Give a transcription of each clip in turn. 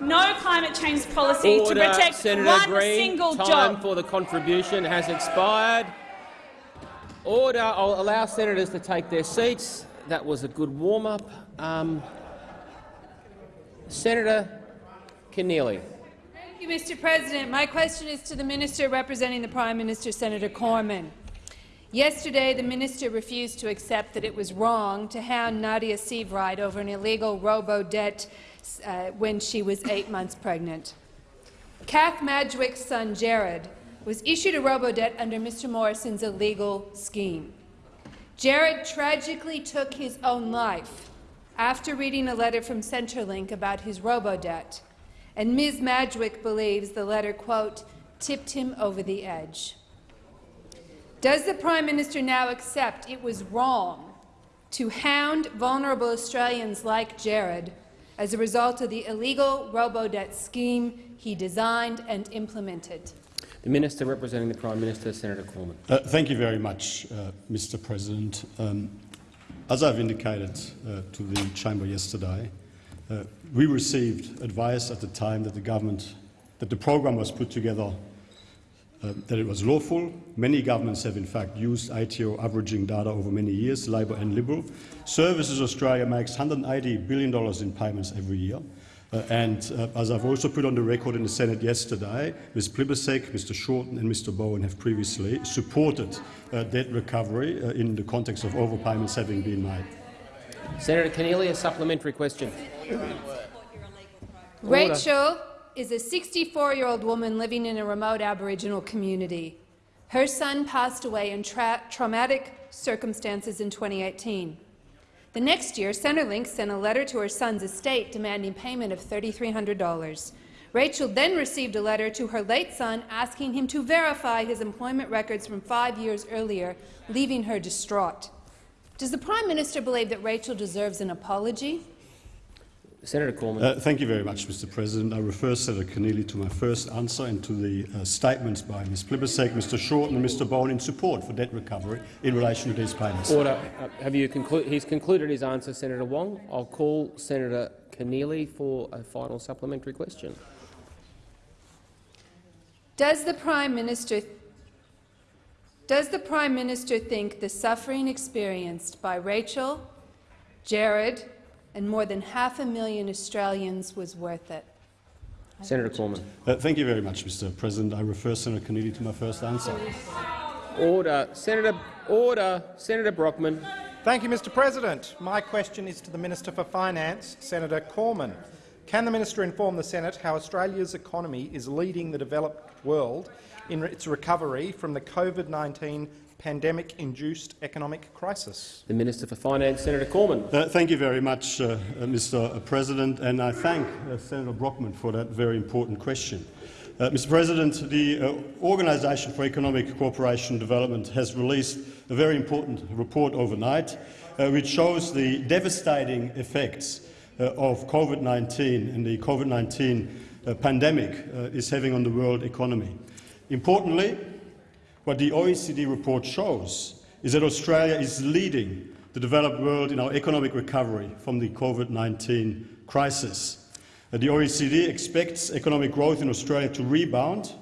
no climate change policy Order, to protect Senator one Green. single Time job. for the contribution has expired. Order. I'll allow senators to take their seats. That was a good warm-up. Um, Senator Keneally. Thank you, Mr. President. My question is to the minister representing the Prime Minister, Senator Cormann. Yesterday, the minister refused to accept that it was wrong to hound Nadia Seabright over an illegal robo-debt uh, when she was eight months pregnant. Kath Madgwick's son, Jared, was issued a robo-debt under Mr. Morrison's illegal scheme. Jared tragically took his own life after reading a letter from Centrelink about his robo-debt, and Ms. Madgwick believes the letter, quote, tipped him over the edge. Does the Prime Minister now accept it was wrong to hound vulnerable Australians like Jared as a result of the illegal robo-debt scheme he designed and implemented? The Minister representing the Prime Minister, Senator Cormann. Uh, thank you very much, uh, Mr President. Um, as I've indicated uh, to the chamber yesterday, uh, we received advice at the time that the government, that the program was put together, uh, that it was lawful. Many governments have in fact used ATO averaging data over many years, Labor and Liberal. Services Australia makes $180 billion in payments every year. Uh, and uh, as I've also put on the record in the Senate yesterday, Ms Plibersek, Mr Shorten and Mr Bowen have previously supported uh, debt recovery uh, in the context of overpayments having been made. Senator Keneally, a supplementary question. Rachel is a 64-year-old woman living in a remote Aboriginal community. Her son passed away in tra traumatic circumstances in 2018. The next year, Centrelink sent a letter to her son's estate demanding payment of $3,300. Rachel then received a letter to her late son asking him to verify his employment records from five years earlier, leaving her distraught. Does the Prime Minister believe that Rachel deserves an apology? Senator Cormann. Uh, thank you very much, Mr President. I refer Senator Keneally to my first answer and to the uh, statements by Ms Plibersek, Mr Shorten and Mr Bowen in support for debt recovery in relation to these payments. Order. Uh, have you concluded? He's concluded his answer, Senator Wong. I'll call Senator Keneally for a final supplementary question. Does the Prime Minister does the Prime Minister think the suffering experienced by Rachel, Jared and more than half a million Australians was worth it? Senator Cormann. Uh, thank you very much, Mr President. I refer Senator Keneally to my first answer. Order. Senator, order. Senator Brockman. Thank you, Mr President. My question is to the Minister for Finance, Senator Cormann. Can the minister inform the Senate how Australia's economy is leading the developed world in its recovery from the COVID-19 pandemic-induced economic crisis? The Minister for Finance, Senator Cormann. Uh, thank you very much, uh, uh, Mr President, and I thank uh, Senator Brockman for that very important question. Uh, Mr President, the uh, Organisation for Economic Cooperation and Development has released a very important report overnight, which shows the devastating effects of COVID-19 and the COVID-19 pandemic is having on the world economy. Importantly, what the OECD report shows is that Australia is leading the developed world in our economic recovery from the COVID-19 crisis. The OECD expects economic growth in Australia to rebound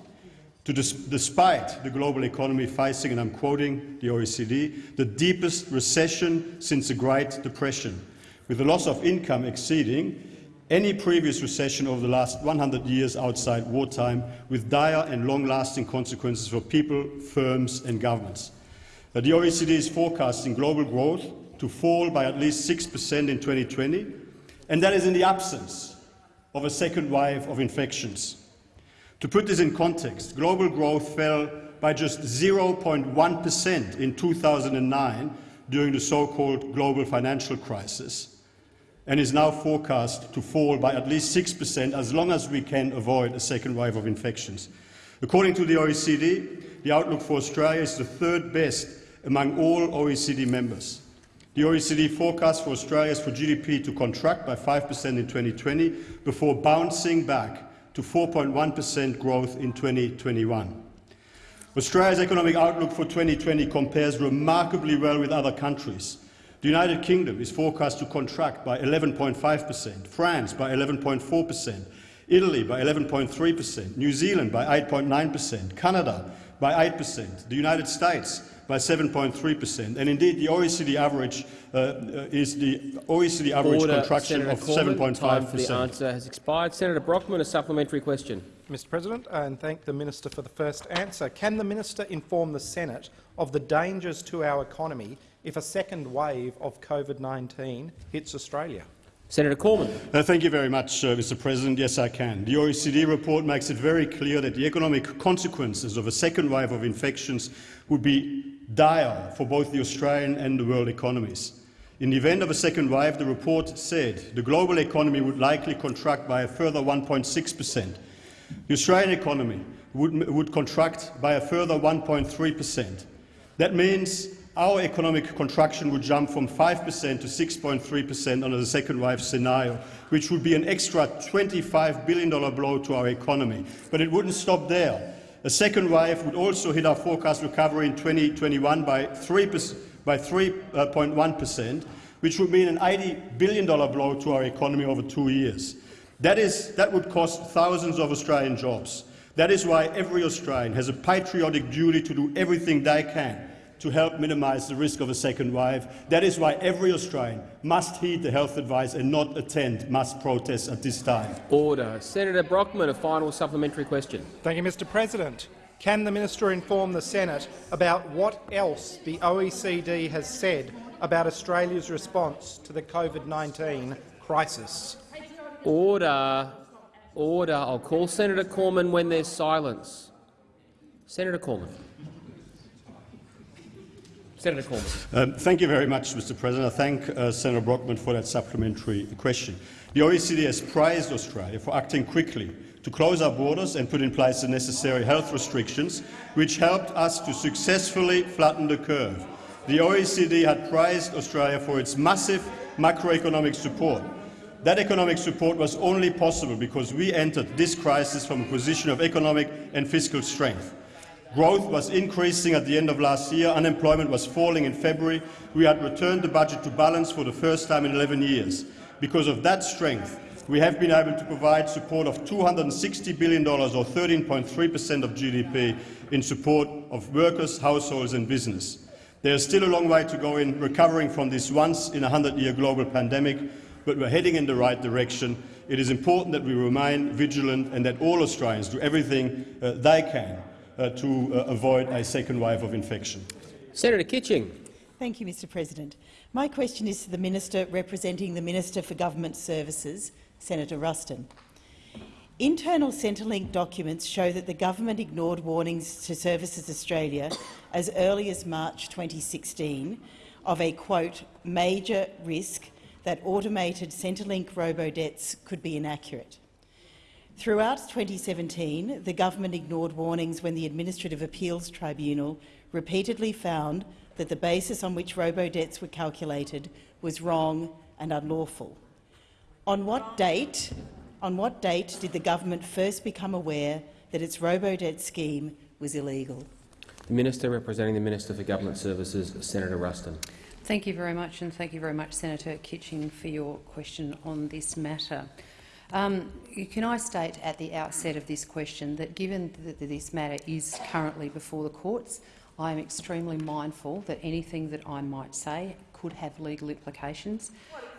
to dis despite the global economy facing, and I'm quoting the OECD, the deepest recession since the Great Depression, with the loss of income exceeding any previous recession over the last 100 years outside wartime, with dire and long-lasting consequences for people, firms and governments. Uh, the OECD is forecasting global growth to fall by at least 6 per cent in 2020, and that is in the absence of a second wave of infections. To put this in context, global growth fell by just 0.1 per cent in 2009 during the so-called global financial crisis and is now forecast to fall by at least 6 per cent as long as we can avoid a second wave of infections. According to the OECD, the outlook for Australia is the third best among all OECD members. The OECD forecast for Australia's for GDP to contract by 5 per cent in 2020 before bouncing back to 4.1 per cent growth in 2021. Australia's economic outlook for 2020 compares remarkably well with other countries. The United Kingdom is forecast to contract by 11.5 per cent, France by 11.4 per cent, Italy by 11.3 per cent, New Zealand by 8.9 per cent, Canada by 8 per cent, the United States by 7.3 per cent, and indeed the OECD average uh, uh, is the OECD average Order, contraction Senator of 7.5%. the answer has expired. Senator Brockman, a supplementary question. Mr President, and thank the minister for the first answer. Can the minister inform the Senate of the dangers to our economy if a second wave of COVID-19 hits Australia? Senator Cormann. Uh, thank you very much, uh, Mr. President. Yes, I can. The OECD report makes it very clear that the economic consequences of a second wave of infections would be dire for both the Australian and the world economies. In the event of a second wave, the report said the global economy would likely contract by a further 1.6 per cent. The Australian economy would, would contract by a further 1.3 per cent. That means our economic contraction would jump from 5 per cent to 6.3 per cent under the second wave scenario, which would be an extra $25 billion blow to our economy. But it wouldn't stop there. A second wave would also hit our forecast recovery in 2021 by 3%, by 3.1 uh, per cent, which would mean an $80 billion blow to our economy over two years. That, is, that would cost thousands of Australian jobs. That is why every Australian has a patriotic duty to do everything they can to help minimise the risk of a second wave. That is why every Australian must heed the health advice and not attend mass protests at this time. Order. Senator Brockman, a final supplementary question. Thank you, Mr President. Can the minister inform the Senate about what else the OECD has said about Australia's response to the COVID-19 crisis? Order. Order. I'll call Senator Cormann when there's silence. Senator Cormann. Senator. Um, thank you very much, Mr. President. I thank uh, Senator Brockman for that supplementary question. The OECD has praised Australia for acting quickly to close our borders and put in place the necessary health restrictions, which helped us to successfully flatten the curve. The OECD had praised Australia for its massive macroeconomic support. That economic support was only possible because we entered this crisis from a position of economic and fiscal strength. Growth was increasing at the end of last year, unemployment was falling in February, we had returned the budget to balance for the first time in 11 years. Because of that strength, we have been able to provide support of $260 billion, or 13.3 per cent of GDP, in support of workers, households and business. There is still a long way to go in recovering from this once-in-a-hundred-year global pandemic, but we're heading in the right direction. It is important that we remain vigilant and that all Australians do everything uh, they can to uh, avoid a second wave of infection. Senator Kitching. Thank you, Mr President. My question is to the Minister representing the Minister for Government Services, Senator Ruston. Internal Centrelink documents show that the government ignored warnings to Services Australia as early as March 2016 of a, quote, major risk that automated Centrelink robo-debts could be inaccurate. Throughout 2017, the government ignored warnings when the Administrative Appeals Tribunal repeatedly found that the basis on which robo-debts were calculated was wrong and unlawful. On what date, on what date did the government first become aware that its robo-debt scheme was illegal? The Minister representing the Minister for Government Services, Senator Ruston. Thank you very much, and thank you very much, Senator Kitching, for your question on this matter. Um, can I state at the outset of this question that given that this matter is currently before the courts, I am extremely mindful that anything that I might say could have legal implications,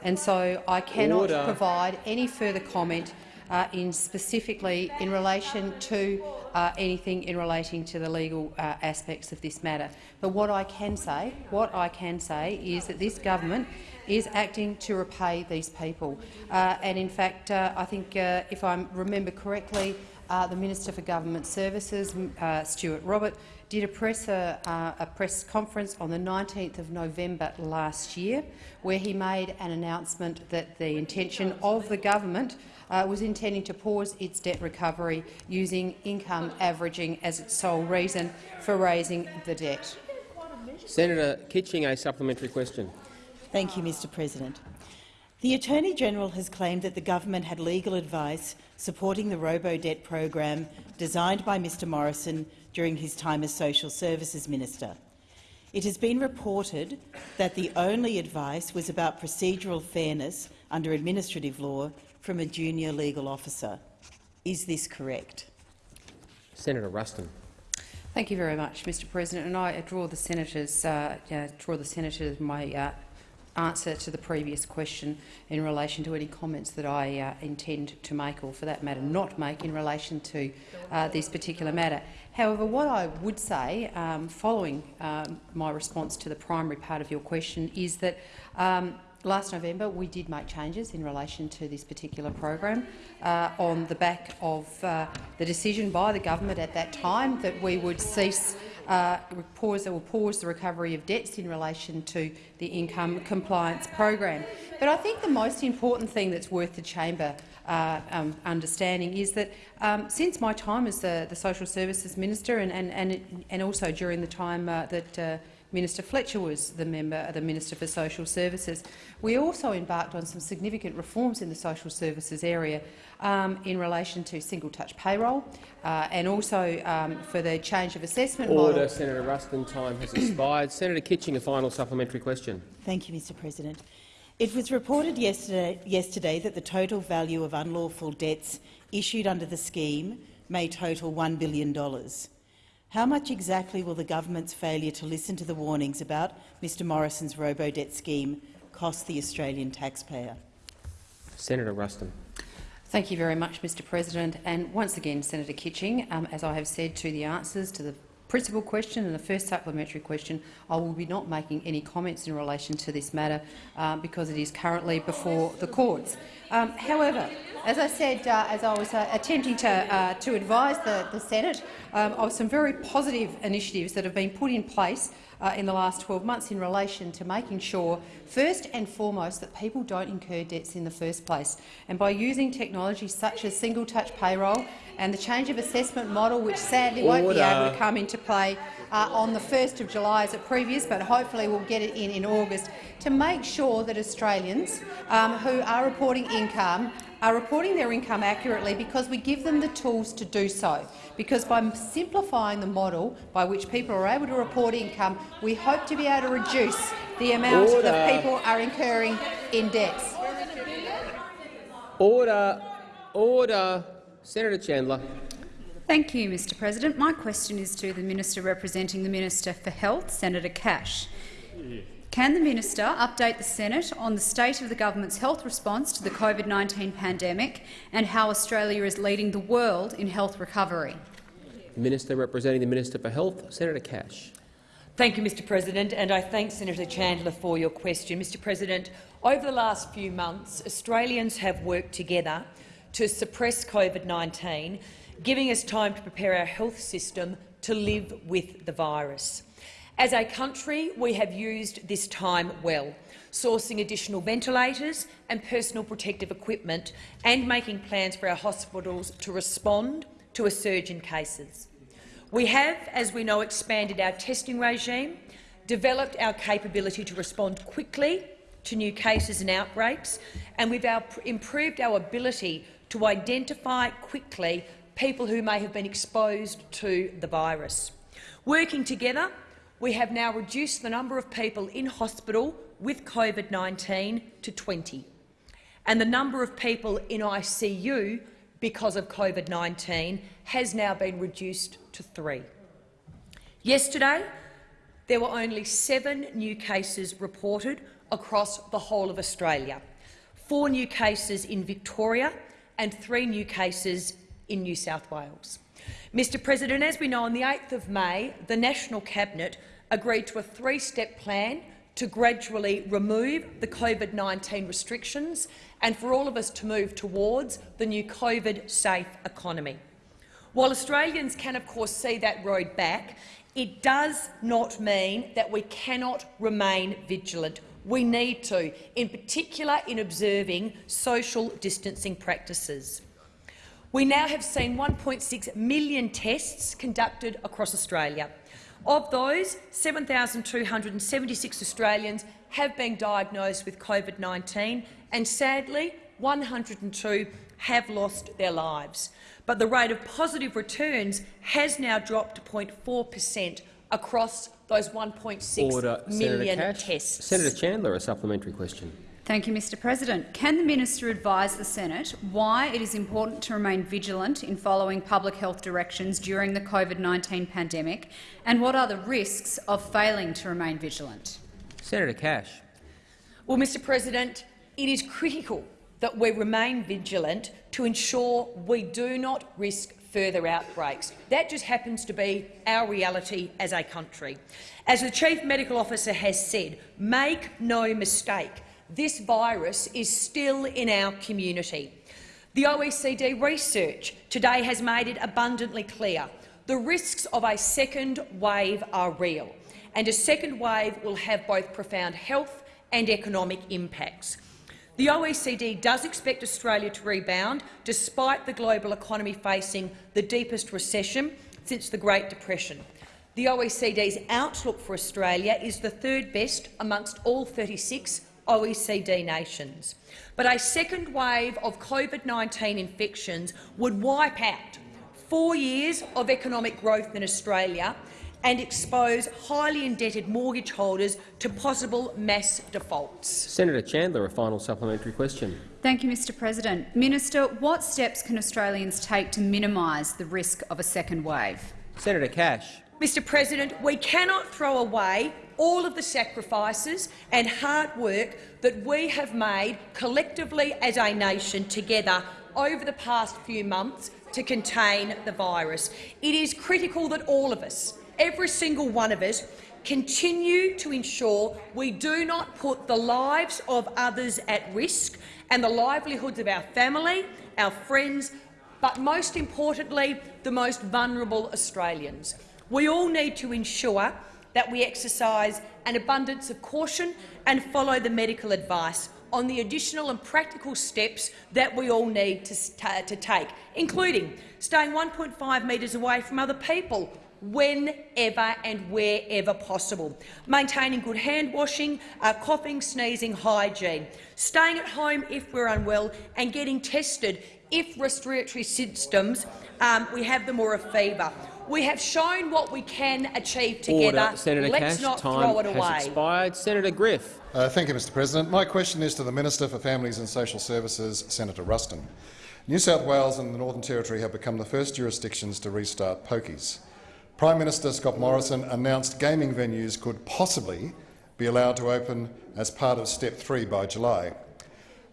and so I cannot Order. provide any further comment uh, in specifically in relation to uh, anything in relating to the legal uh, aspects of this matter. But what I can say, what I can say, is that this government is acting to repay these people. Uh, and in fact, uh, I think, uh, if I remember correctly, uh, the Minister for Government Services, uh, Stuart Robert, did a press, uh, a press conference on the 19th of November last year, where he made an announcement that the intention of the government was intending to pause its debt recovery using income averaging as its sole reason for raising the debt. Senator Kitching, a supplementary question. Thank you, Mr President. The Attorney-General has claimed that the government had legal advice supporting the robo-debt program designed by Mr Morrison during his time as Social Services Minister. It has been reported that the only advice was about procedural fairness under administrative law from a junior legal officer. Is this correct? Senator Ruston. Thank you very much, Mr. President. And I draw the senators uh, uh, draw the senators my uh, answer to the previous question in relation to any comments that I uh, intend to make, or for that matter, not make, in relation to uh, this particular matter. However, what I would say, um, following um, my response to the primary part of your question, is that um, Last November, we did make changes in relation to this particular program uh, on the back of uh, the decision by the government at that time that we would cease uh, pause or pause the recovery of debts in relation to the income compliance program. But I think the most important thing that's worth the chamber uh, um, understanding is that um, since my time as the, the social services minister and, and, and, and also during the time uh, that uh, Minister Fletcher was the member, the Minister for Social Services. We also embarked on some significant reforms in the social services area um, in relation to single-touch payroll uh, and also um, for the change of assessment Order, model. Senator Ruston. Time has expired. Senator Kitching, a final supplementary question. Thank you, Mr President. It was reported yesterday, yesterday that the total value of unlawful debts issued under the scheme may total $1 billion. How much exactly will the government's failure to listen to the warnings about Mr Morrison's robo-debt scheme cost the Australian taxpayer? Senator Ruston. Thank you very much, Mr President. And once again, Senator Kitching, um, as I have said to the answers to the principal question and the first supplementary question, I will be not making any comments in relation to this matter uh, because it is currently before the courts. Um, however, as I said, uh, as I was uh, attempting to, uh, to advise the, the Senate um, of some very positive initiatives that have been put in place uh, in the last 12 months in relation to making sure, first and foremost, that people don't incur debts in the first place. And by using technology such as single-touch payroll and the change of assessment model, which sadly won't be able to come into play uh, on the 1st of July as it previous, but hopefully we'll get it in in August, to make sure that Australians um, who are reporting income are reporting their income accurately because we give them the tools to do so. Because by simplifying the model by which people are able to report income, we hope to be able to reduce the amount Order. that people are incurring in debts. Order. Order. Senator Chandler. Thank you, Mr President. My question is to the Minister representing the Minister for Health, Senator Cash. Can the minister update the Senate on the state of the government's health response to the COVID-19 pandemic and how Australia is leading the world in health recovery? Minister representing the Minister for Health, Senator Cash. Thank you, Mr President, and I thank Senator Chandler for your question. Mr President, over the last few months, Australians have worked together to suppress COVID-19, giving us time to prepare our health system to live with the virus. As a country, we have used this time well, sourcing additional ventilators and personal protective equipment and making plans for our hospitals to respond to a surge in cases. We have, as we know, expanded our testing regime, developed our capability to respond quickly to new cases and outbreaks, and we've improved our ability to identify quickly people who may have been exposed to the virus. Working together, we have now reduced the number of people in hospital with COVID-19 to 20, and the number of people in ICU because of COVID-19 has now been reduced to three. Yesterday, there were only seven new cases reported across the whole of Australia, four new cases in Victoria and three new cases in New South Wales. Mr President, as we know, on the 8th of May, the National Cabinet agreed to a three-step plan to gradually remove the COVID-19 restrictions and for all of us to move towards the new COVID-safe economy. While Australians can of course see that road back, it does not mean that we cannot remain vigilant. We need to, in particular in observing social distancing practices. We now have seen 1.6 million tests conducted across Australia. Of those, 7,276 Australians have been diagnosed with COVID-19 and, sadly, 102 have lost their lives. But the rate of positive returns has now dropped to 0.4 per cent across those 1.6 million Senator Cash. tests. Senator Chandler, a supplementary question. Thank you, Mr President. Can the minister advise the Senate why it is important to remain vigilant in following public health directions during the COVID-19 pandemic and what are the risks of failing to remain vigilant? Senator Cash. Well, Mr President, it is critical that we remain vigilant to ensure we do not risk further outbreaks. That just happens to be our reality as a country. As the Chief Medical Officer has said, make no mistake, this virus is still in our community. The OECD research today has made it abundantly clear the risks of a second wave are real, and a second wave will have both profound health and economic impacts. The OECD does expect Australia to rebound, despite the global economy facing the deepest recession since the Great Depression. The OECD's outlook for Australia is the third best amongst all 36 OECD nations. But a second wave of COVID-19 infections would wipe out four years of economic growth in Australia and expose highly indebted mortgage holders to possible mass defaults. Senator Chandler, a final supplementary question. Thank you, Mr President. Minister, what steps can Australians take to minimise the risk of a second wave? Senator Cash. Mr President, we cannot throw away all of the sacrifices and hard work that we have made collectively as a nation together over the past few months to contain the virus. It is critical that all of us, every single one of us, continue to ensure we do not put the lives of others at risk and the livelihoods of our family, our friends, but most importantly, the most vulnerable Australians. We all need to ensure that we exercise an abundance of caution and follow the medical advice on the additional and practical steps that we all need to, to take, including staying 1.5 metres away from other people whenever and wherever possible, maintaining good hand washing, uh, coughing, sneezing hygiene, staying at home if we're unwell and getting tested if respiratory symptoms um, we have them or a fever. We have shown what we can achieve together. Order. Senator Let's Cash, not time throw it has away. expired. Senator Griff. Uh, thank you, Mr President. My question is to the Minister for Families and Social Services, Senator Ruston. New South Wales and the Northern Territory have become the first jurisdictions to restart pokies. Prime Minister Scott Morrison announced gaming venues could possibly be allowed to open as part of Step 3 by July.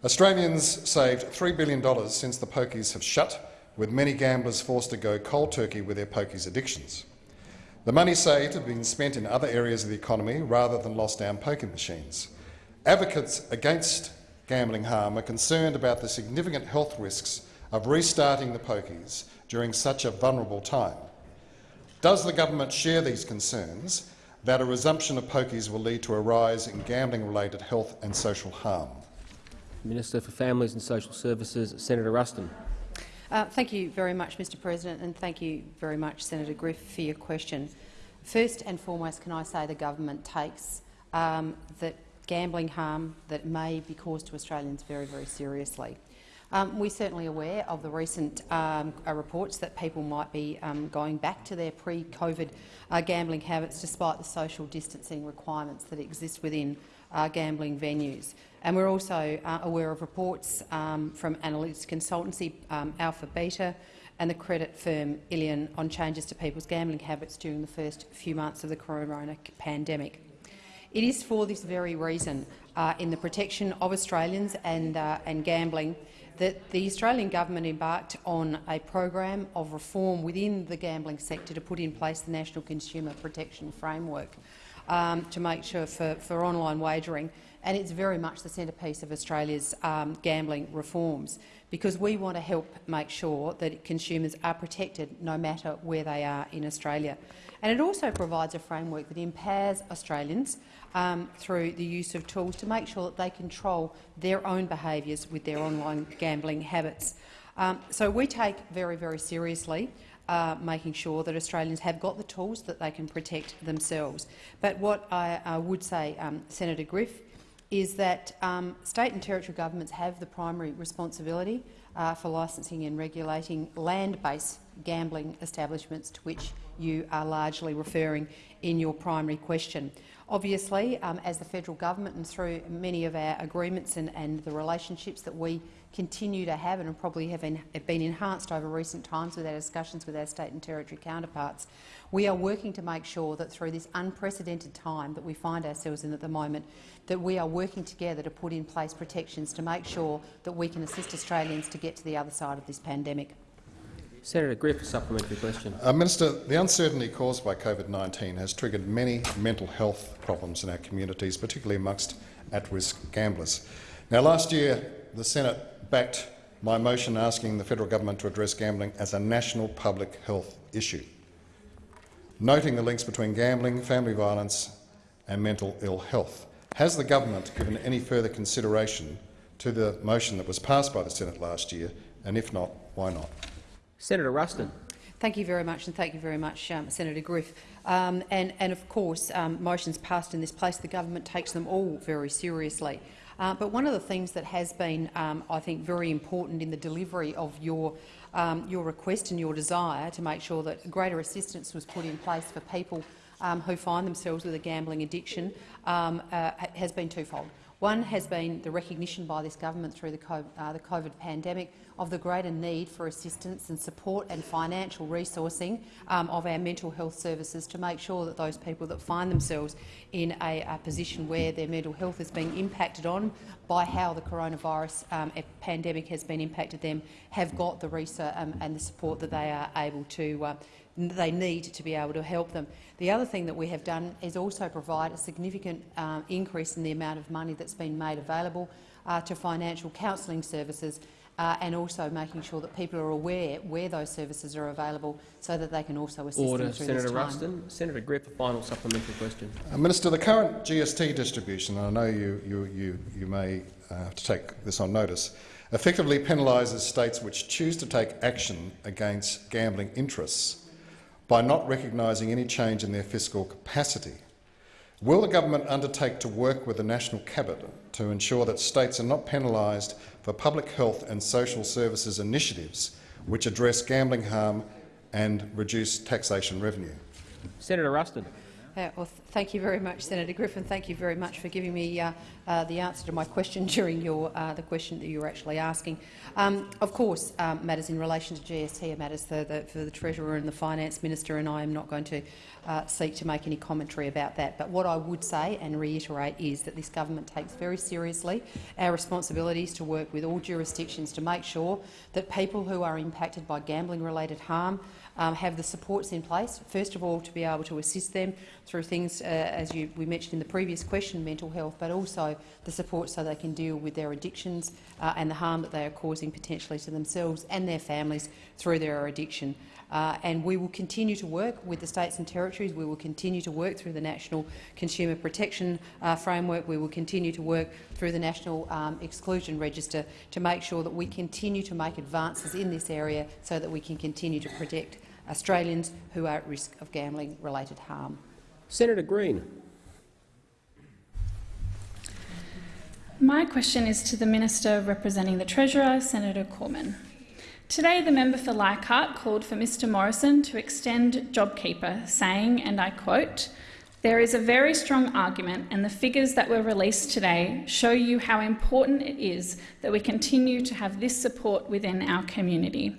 Australians saved $3 billion since the pokies have shut, with many gamblers forced to go cold turkey with their pokies addictions. The money saved had been spent in other areas of the economy rather than lost down poker machines. Advocates against gambling harm are concerned about the significant health risks of restarting the pokies during such a vulnerable time. Does the government share these concerns that a resumption of pokies will lead to a rise in gambling-related health and social harm? Minister for Families and Social Services, Senator Ruston. Uh, thank you very much, Mr President, and thank you very much, Senator Griff, for your question. First and foremost, can I say the government takes um, that gambling harm that may be caused to Australians very, very seriously. Um, we're certainly aware of the recent um, uh, reports that people might be um, going back to their pre-COVID uh, gambling habits despite the social distancing requirements that exist within uh, gambling venues. And we're also uh, aware of reports um, from analytics consultancy um, AlphaBeta and the credit firm Illion on changes to people's gambling habits during the first few months of the corona pandemic. It is for this very reason, uh, in the protection of Australians and, uh, and gambling, that the Australian government embarked on a program of reform within the gambling sector to put in place the National Consumer Protection Framework um, to make sure for, for online wagering and it's very much the centrepiece of Australia's um, gambling reforms, because we want to help make sure that consumers are protected no matter where they are in Australia. And it also provides a framework that empowers Australians um, through the use of tools to make sure that they control their own behaviours with their online gambling habits. Um, so we take very, very seriously uh, making sure that Australians have got the tools that they can protect themselves. But what I, I would say, um, Senator Griff, is that um, state and territory governments have the primary responsibility uh, for licensing and regulating land-based gambling establishments to which you are largely referring in your primary question. Obviously, um, as the federal government and through many of our agreements and, and the relationships that we continue to have and probably have, have been enhanced over recent times with our discussions with our state and territory counterparts, we are working to make sure that through this unprecedented time that we find ourselves in at the moment, that we are working together to put in place protections to make sure that we can assist Australians to get to the other side of this pandemic. Senator Griff, a supplementary question. Uh, Minister, the uncertainty caused by COVID-19 has triggered many mental health problems in our communities, particularly amongst at-risk gamblers. Now, last year the Senate backed my motion asking the federal government to address gambling as a national public health issue, noting the links between gambling, family violence and mental ill health. Has the government given any further consideration to the motion that was passed by the Senate last year, and if not, why not? Senator Ruston. Thank you very much, and thank you very much, um, Senator Griff. Um, and, and, of course, um, motions passed in this place, the government takes them all very seriously. Uh, but one of the things that has been, um, I think, very important in the delivery of your, um, your request and your desire to make sure that greater assistance was put in place for people um, who find themselves with a gambling addiction uh, has been twofold. One has been the recognition by this government through the COVID, uh, the COVID pandemic of the greater need for assistance and support and financial resourcing um, of our mental health services to make sure that those people that find themselves in a, a position where their mental health is being impacted on by how the coronavirus um, pandemic has been impacted them have got the research um, and the support that they are able to uh, they need to be able to help them. The other thing that we have done is also provide a significant uh, increase in the amount of money that's been made available uh, to financial counselling services uh, and also making sure that people are aware where those services are available so that they can also assist Order. them through Senator this time. Ruston. Senator Griff, a final supplementary question. Uh, Minister, the current GST distribution, and I know you, you, you, you may uh, have to take this on notice, effectively penalises states which choose to take action against gambling interests by not recognising any change in their fiscal capacity. Will the government undertake to work with the National Cabinet to ensure that states are not penalised for public health and social services initiatives which address gambling harm and reduce taxation revenue? Senator Ruston. Uh, well, th thank you very much, Senator Griffin. Thank you very much for giving me uh, uh, the answer to my question during your, uh, the question that you were actually asking. Um, of course, um, matters in relation to GST are matters for the, for the Treasurer and the Finance Minister, and I am not going to uh, seek to make any commentary about that. But what I would say and reiterate is that this government takes very seriously our responsibilities to work with all jurisdictions to make sure that people who are impacted by gambling-related harm um, have the supports in place, first of all to be able to assist them through things, uh, as you, we mentioned in the previous question, mental health, but also the support so they can deal with their addictions uh, and the harm that they are causing potentially to themselves and their families through their addiction. Uh, and we will continue to work with the states and territories. We will continue to work through the National Consumer Protection uh, Framework. We will continue to work through the National um, Exclusion Register to make sure that we continue to make advances in this area so that we can continue to protect Australians who are at risk of gambling-related harm. Senator Green. My question is to the Minister representing the Treasurer, Senator Cormann. Today, the member for Leichhardt called for Mr Morrison to extend JobKeeper, saying, and I quote, there is a very strong argument, and the figures that were released today show you how important it is that we continue to have this support within our community.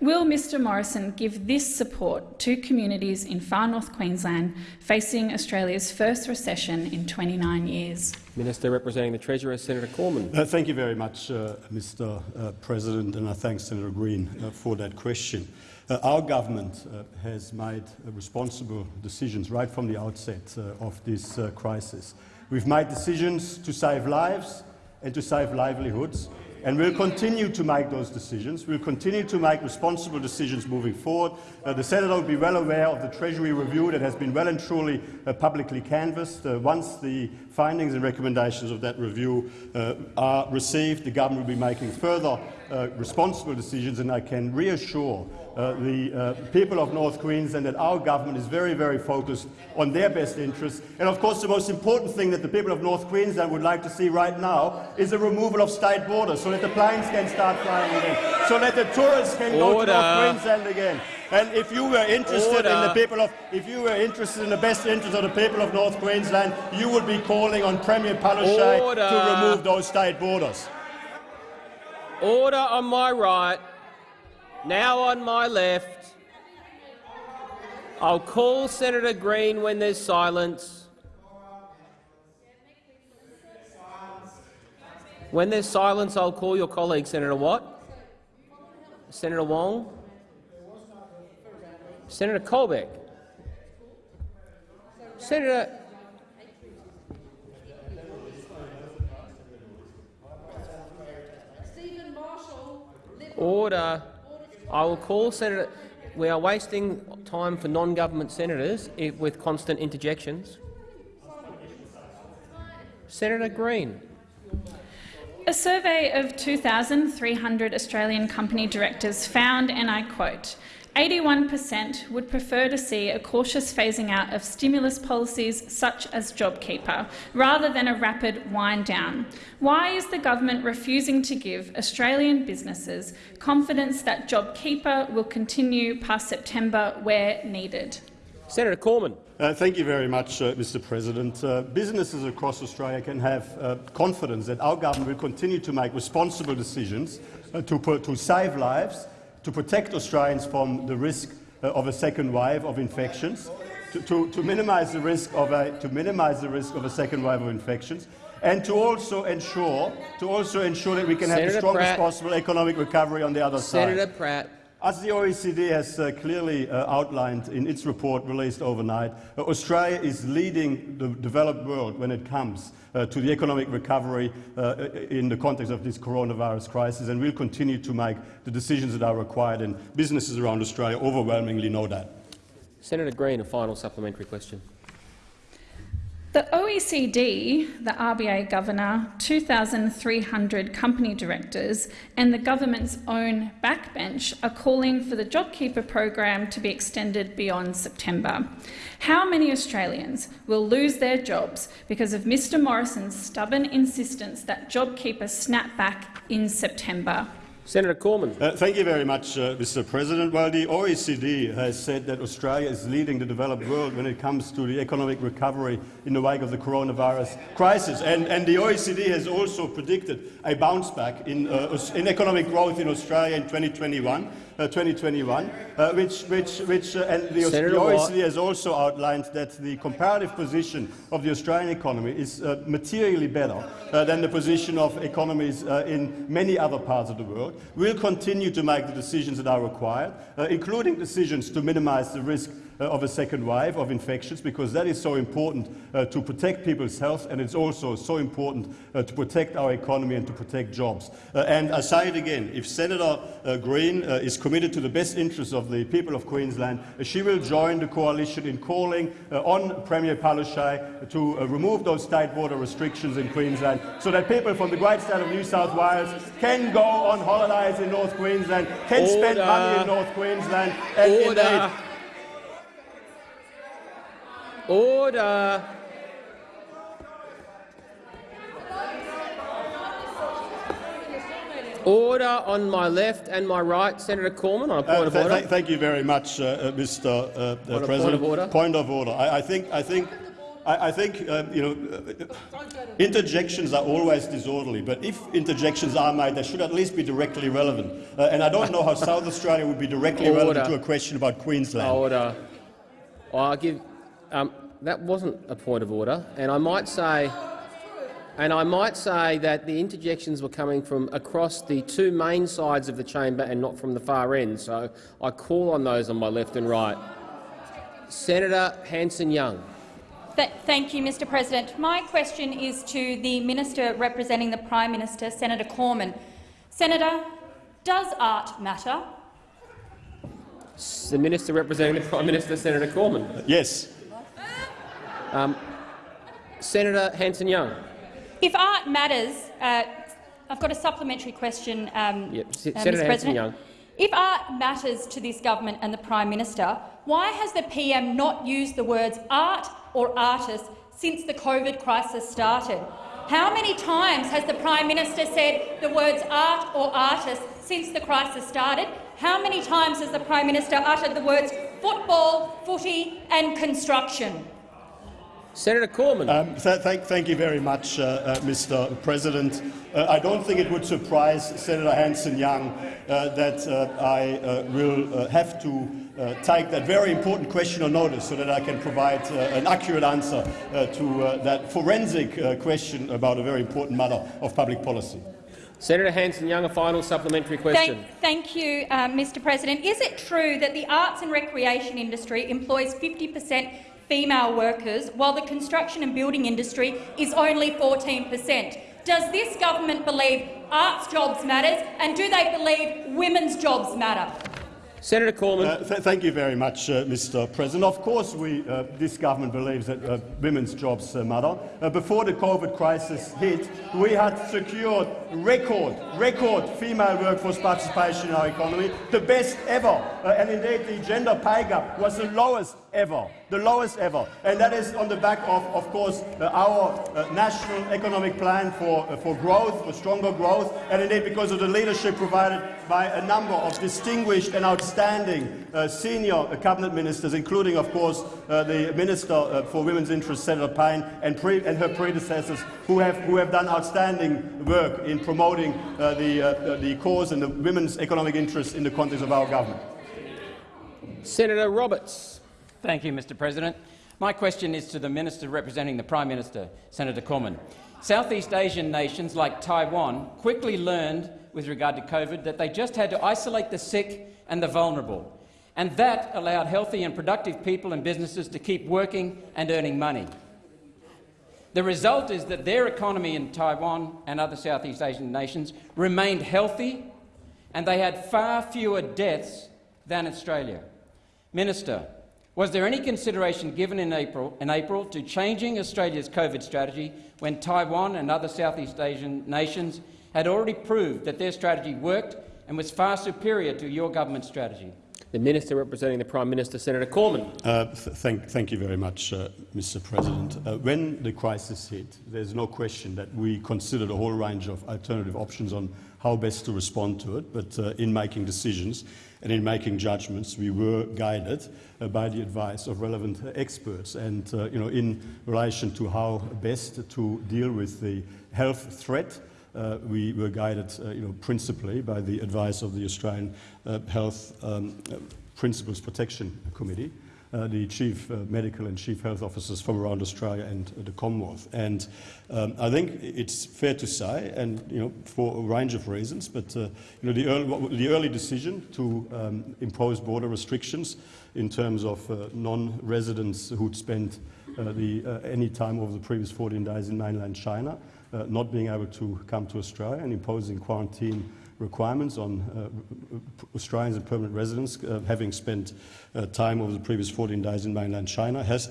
Will Mr Morrison give this support to communities in far north Queensland facing Australia's first recession in 29 years? Minister representing the Treasurer, Senator Cormann. Uh, thank you very much, uh, Mr uh, President, and I thank Senator Green uh, for that question. Uh, our government uh, has made responsible decisions right from the outset of this crisis. We've made decisions to save lives and to save livelihoods. And we'll continue to make those decisions. We'll continue to make responsible decisions moving forward. Uh, the Senator will be well aware of the Treasury review that has been well and truly uh, publicly canvassed. Uh, once the findings and recommendations of that review uh, are received, the government will be making further uh, responsible decisions, and I can reassure uh, the uh, people of North Queensland that our government is very, very focused on their best interests. And of course, the most important thing that the people of North Queensland would like to see right now is the removal of state borders, so that the planes can start flying again, so that the tourists can go to North Queensland again. And if you were interested in the people of, if you were interested in the best interests of the people of North Queensland, you would be calling on Premier Palaszczuk Order. to remove those state borders. Order on my right, now on my left. I'll call Senator Green when there's silence. When there's silence, I'll call your colleague, Senator Watt. Senator Wong. Senator Colbeck. Senator Order. I will call Senator. We are wasting time for non-government senators i- with constant interjections. Senator Green. A survey of 2,300 Australian company directors found, and I quote, 81% would prefer to see a cautious phasing out of stimulus policies such as JobKeeper, rather than a rapid wind down. Why is the government refusing to give Australian businesses confidence that JobKeeper will continue past September where needed? Senator Cormann. Uh, thank you very much, uh, Mr. President. Uh, businesses across Australia can have uh, confidence that our government will continue to make responsible decisions uh, to, put, to save lives, to protect Australians from the risk uh, of a second wave of infections, to, to, to minimise the risk of a to minimise the risk of a second wave of infections, and to also ensure to also ensure that we can have the strongest Pratt. possible economic recovery on the other side. Senator Pratt. As the OECD has uh, clearly uh, outlined in its report released overnight, uh, Australia is leading the developed world when it comes uh, to the economic recovery uh, in the context of this coronavirus crisis, and we will continue to make the decisions that are required, and businesses around Australia overwhelmingly know that. Senator Green, a final supplementary question. The OECD, the RBA governor, 2,300 company directors and the government's own backbench are calling for the JobKeeper program to be extended beyond September. How many Australians will lose their jobs because of Mr Morrison's stubborn insistence that JobKeeper snap back in September? Senator Cormann. Uh, thank you very much, uh, Mr. President. Well, the OECD has said that Australia is leading the developed world when it comes to the economic recovery in the wake of the coronavirus crisis. And, and the OECD has also predicted a bounce back in, uh, in economic growth in Australia in 2021. Uh, 2021, uh, which, which, which, uh, and the, the Senator Watt. OECD has also outlined that the comparative position of the Australian economy is uh, materially better than the position of economies uh, in many other parts of the world. We'll continue to make the decisions that are required, including decisions to minimise the risk of a second wave of infections, because that is so important uh, to protect people's health, and it's also so important uh, to protect our economy and to protect jobs. Uh, and I say it again, if Senator uh, Green uh, is committed to the best interests of the people of Queensland, uh, she will join the coalition in calling uh, on Premier Palaszczuk to uh, remove those state border restrictions in Queensland so that people from the great state of New South Wales can go on holidays in North Queensland, can spend money in North Queensland, and Order. indeed Order. Order on my left and my right. Senator Cormann, on a point Uh, of th- order. th- thank you very much, uh, uh, Mr. Uh, uh, On a point President. of order? Point of order. I, I think, I think, I, I think, uh, you know, uh, interjections are always disorderly. But if interjections are made, they should at least be directly relevant. Uh, and I don't know how South Australia would be directly relevant to a question about Queensland. Order. I'll give. Um, that wasn't a point of order, and I might say, and I might say that the interjections were coming from across the two main sides of the chamber and not from the far end. So I call on those on my left and right. Senator Hanson-Young. Th thank you, Mr President. My question is to the Minister representing the Prime Minister, Senator Cormann. Senator, does art matter? The Minister representing the Prime Minister, Senator Cormann. Yes. Um, Senator Hanson-Young. If art matters, uh, I've got a supplementary question, um, Yep. uh, Senator Mr. President. Young. If art matters to this government and the Prime Minister, why has the PM not used the words art or artist since the COVID crisis started? How many times has the Prime Minister said the words art or artist since the crisis started? How many times has the Prime Minister uttered the words football, footy and construction? Senator Cormann. Um, th thank, thank you very much, uh, uh, Mr. President. Uh, I don't think it would surprise Senator Hanson-Young uh, that uh, I uh, will uh, have to uh, take that very important question on notice so that I can provide uh, an accurate answer uh, to uh, that forensic uh, question about a very important matter of public policy. Senator Hanson-Young, a final supplementary question. Thank, thank you, Mr President. Is it true that the arts and recreation industry employs 50 per cent female workers, while the construction and building industry is only 14 per cent? Does this government believe arts jobs matters, and do they believe women's jobs matter? Senator Cormann. Uh, th thank you very much, uh, Mr. President. Of course, we, uh, this government believes that uh, women's jobs uh, matter. Uh, before the COVID crisis hit, we had secured record, record female workforce participation in our economy, the best ever. Uh, and indeed, the gender pay gap was the lowest ever, the lowest ever. And that is on the back of, of course, uh, our uh, national economic plan for, uh, for growth, for stronger growth, and indeed because of the leadership provided by a number of distinguished and outstanding uh, senior uh, cabinet ministers, including, of course, uh, the Minister for Women's Interests, Senator Payne, and, and her predecessors, who have, who have done outstanding work in promoting the, the cause and the women's economic interests in the context of our government. Senator Roberts. Thank you, Mr President. My question is to the Minister representing the Prime Minister, Senator Cormann. Southeast Asian nations like Taiwan quickly learned, with regard to COVID, that they just had to isolate the sick and the vulnerable, and that allowed healthy and productive people and businesses to keep working and earning money. The result is that their economy in Taiwan and other Southeast Asian nations remained healthy, and they had far fewer deaths than Australia. Minister, was there any consideration given in April, in April to changing Australia's COVID strategy when Taiwan and other Southeast Asian nations had already proved that their strategy worked and was far superior to your government's strategy? The Minister representing the Prime Minister, Senator Cormann. Uh, th thank, thank you very much, uh, Mr. President. Uh, when the crisis hit, there's no question that we considered a whole range of alternative options on how best to respond to it, but uh, in making decisions and in making judgments, we were guided uh, by the advice of relevant experts. And uh, you know, in relation to how best to deal with the health threat, uh, we were guided uh, you know, principally by the advice of the Australian uh, Health um, uh, Principles Protection Committee, uh, the chief uh, medical and chief health officers from around Australia and uh, the Commonwealth. And um, I think it's fair to say, and you know, for a range of reasons, but uh, you know, the, early, the early decision to um, impose border restrictions in terms of uh, non-residents who'd spent the, any time over the previous 14 days in mainland China, not being able to come to Australia and imposing quarantine requirements on uh, Australians and permanent residents uh, having spent uh, time over the previous 14 days in mainland China has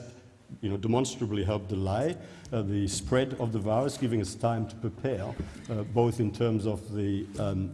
you know, demonstrably helped delay uh, the spread of the virus, giving us time to prepare, uh, both in terms of the um,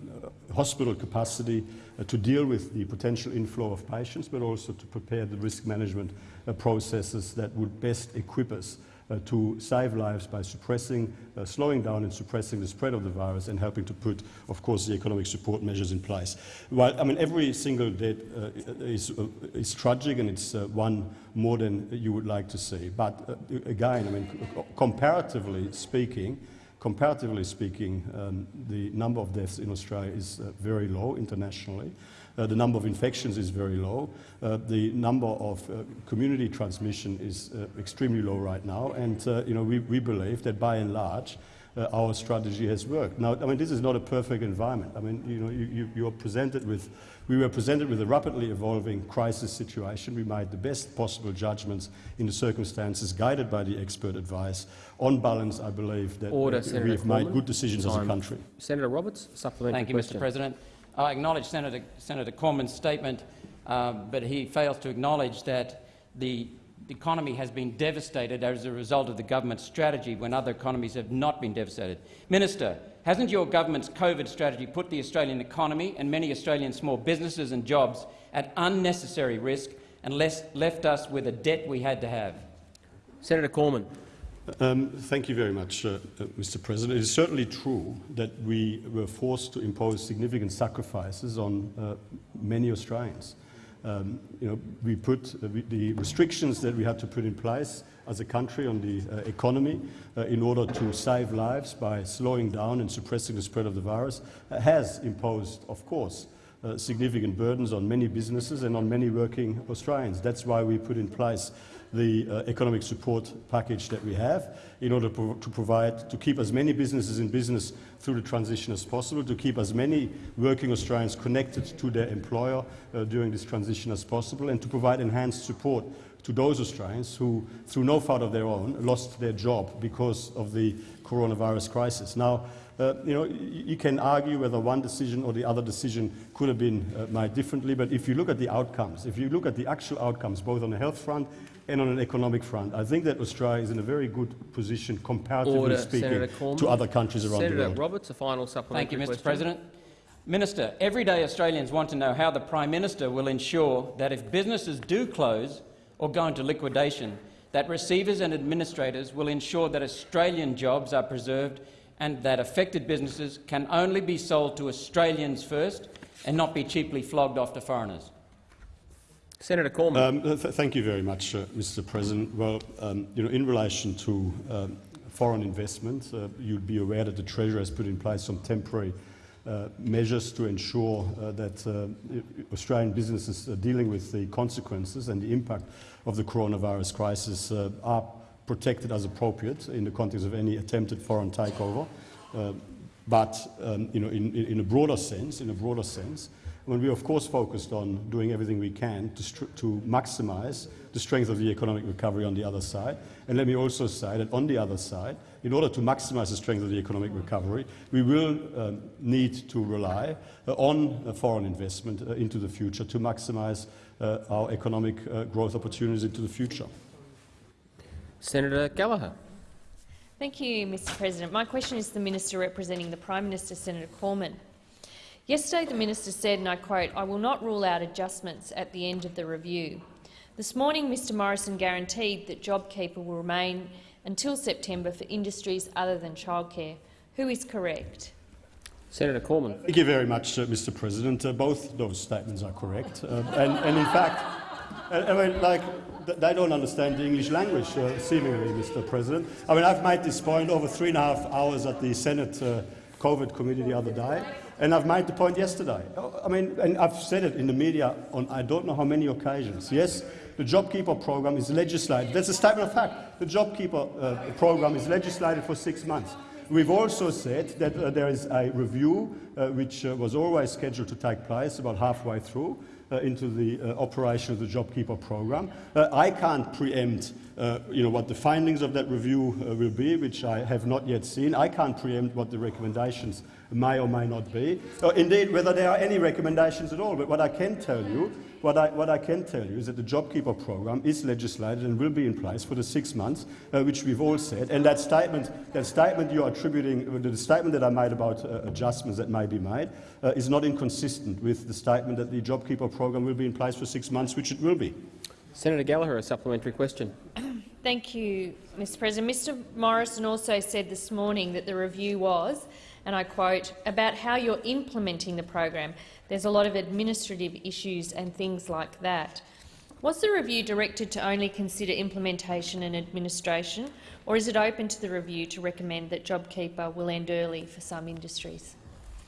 hospital capacity uh, to deal with the potential inflow of patients, but also to prepare the risk management processes that would best equip us to save lives by suppressing, uh, slowing down and suppressing the spread of the virus and helping to put, of course, the economic support measures in place. Well, I mean, every single death uh, is, uh, is tragic and it's uh, one more than you would like to see. But uh, again, I mean, comparatively speaking, comparatively speaking, um, the number of deaths in Australia is uh, very low internationally. Uh, the number of infections is very low. Uh, the number of uh, community transmission is uh, extremely low right now. And uh, you know, we, we believe that by and large, uh, our strategy has worked. Now, I mean, this is not a perfect environment. I mean, you know, you, you, you are presented with, we were presented with a rapidly evolving crisis situation. We made the best possible judgments in the circumstances, guided by the expert advice. On balance, I believe that Order, Senator we have made good decisions as a country. Senator Roberts, supplementary Thank you, question. Mr President. I acknowledge Senator, Senator Cormann's statement, uh, but he fails to acknowledge that the economy has been devastated as a result of the government's strategy when other economies have not been devastated. Minister, hasn't your government's COVID strategy put the Australian economy and many Australian small businesses and jobs at unnecessary risk and left us with a debt we had to have? Senator Cormann. Um, thank you very much, uh, uh, Mr. President. It is certainly true that we were forced to impose significant sacrifices on uh, many Australians. Um, you know, we put uh, we, the restrictions that we had to put in place as a country on the uh, economy in order to save lives by slowing down and suppressing the spread of the virus has imposed, of course, significant burdens on many businesses and on many working Australians. That's why we put in place the uh, economic support package that we have in order pro to provide, to keep as many businesses in business through the transition as possible, to keep as many working Australians connected to their employer uh, during this transition as possible, and to provide enhanced support to those Australians who, through no fault of their own, lost their job because of the coronavirus crisis. Now, uh, you know, you can argue whether one decision or the other decision could have been uh, made differently, but if you look at the outcomes, if you look at the actual outcomes, both on the health front and on an economic front. I think that Australia is in a very good position, comparatively Order, speaking, to other countries around Senator the world. Senator Roberts, a final supplementary Thank you, Mr question. President. Minister, everyday Australians want to know how the Prime Minister will ensure that if businesses do close or go into liquidation, that receivers and administrators will ensure that Australian jobs are preserved and that affected businesses can only be sold to Australians first and not be cheaply flogged off to foreigners. Senator Cormann. Um, th thank you very much, uh, Mr. President. Well, um, you know, in relation to um, foreign investment, uh, you'd be aware that the Treasury has put in place some temporary uh, measures to ensure uh, that uh, Australian businesses dealing with the consequences and the impact of the coronavirus crisis uh, are protected as appropriate in the context of any attempted foreign takeover. but um, you know, in, in, a broader sense, in a broader sense, when we of course focused on doing everything we can to, to maximize the strength of the economic recovery on the other side. And let me also say that on the other side, in order to maximize the strength of the economic recovery, we will um, need to rely uh, on uh, foreign investment uh, into the future to maximize uh, our economic uh, growth opportunities into the future. Senator Gallagher. Thank you, Mr President. My question is to the Minister representing the Prime Minister, Senator Cormann. Yesterday the minister said, and I quote, I will not rule out adjustments at the end of the review. This morning Mr Morrison guaranteed that JobKeeper will remain until September for industries other than childcare. Who is correct? Senator Cormann. Thank you very much, uh, Mr President. Uh, both those statements are correct. Uh, and, and, in fact, I mean, like, they don't understand the English language, uh, seemingly, Mr President. I mean, I've made this point over three and a half hours at the Senate uh, COVID committee the other day. And I've made the point yesterday. I mean, and I've said it in the media on I don't know how many occasions. Yes, the JobKeeper program is legislated. That's a statement of fact. The JobKeeper uh, program is legislated for six months. We've also said that uh, there is a review uh, which uh, was always scheduled to take place about halfway through uh, into the uh, operation of the JobKeeper program. I can't preempt uh, you know, what the findings of that review uh, will be, which I have not yet seen. I can't preempt what the recommendations may or may not be. Uh, indeed, whether there are any recommendations at all. But what I can tell you, what I, what I can tell you is that the JobKeeper program is legislated and will be in place for the six months, uh, which we've all said. And that statement, that statement you're attributing, uh, the statement that I made about adjustments that may be made, is not inconsistent with the statement that the JobKeeper program will be in place for six months, which it will be. Senator Gallagher, a supplementary question. Thank you, Mr President. Mr Morrison also said this morning that the review was, and I quote, about how you're implementing the program. There's a lot of administrative issues and things like that. Was the review directed to only consider implementation and administration, or is it open to the review to recommend that JobKeeper will end early for some industries?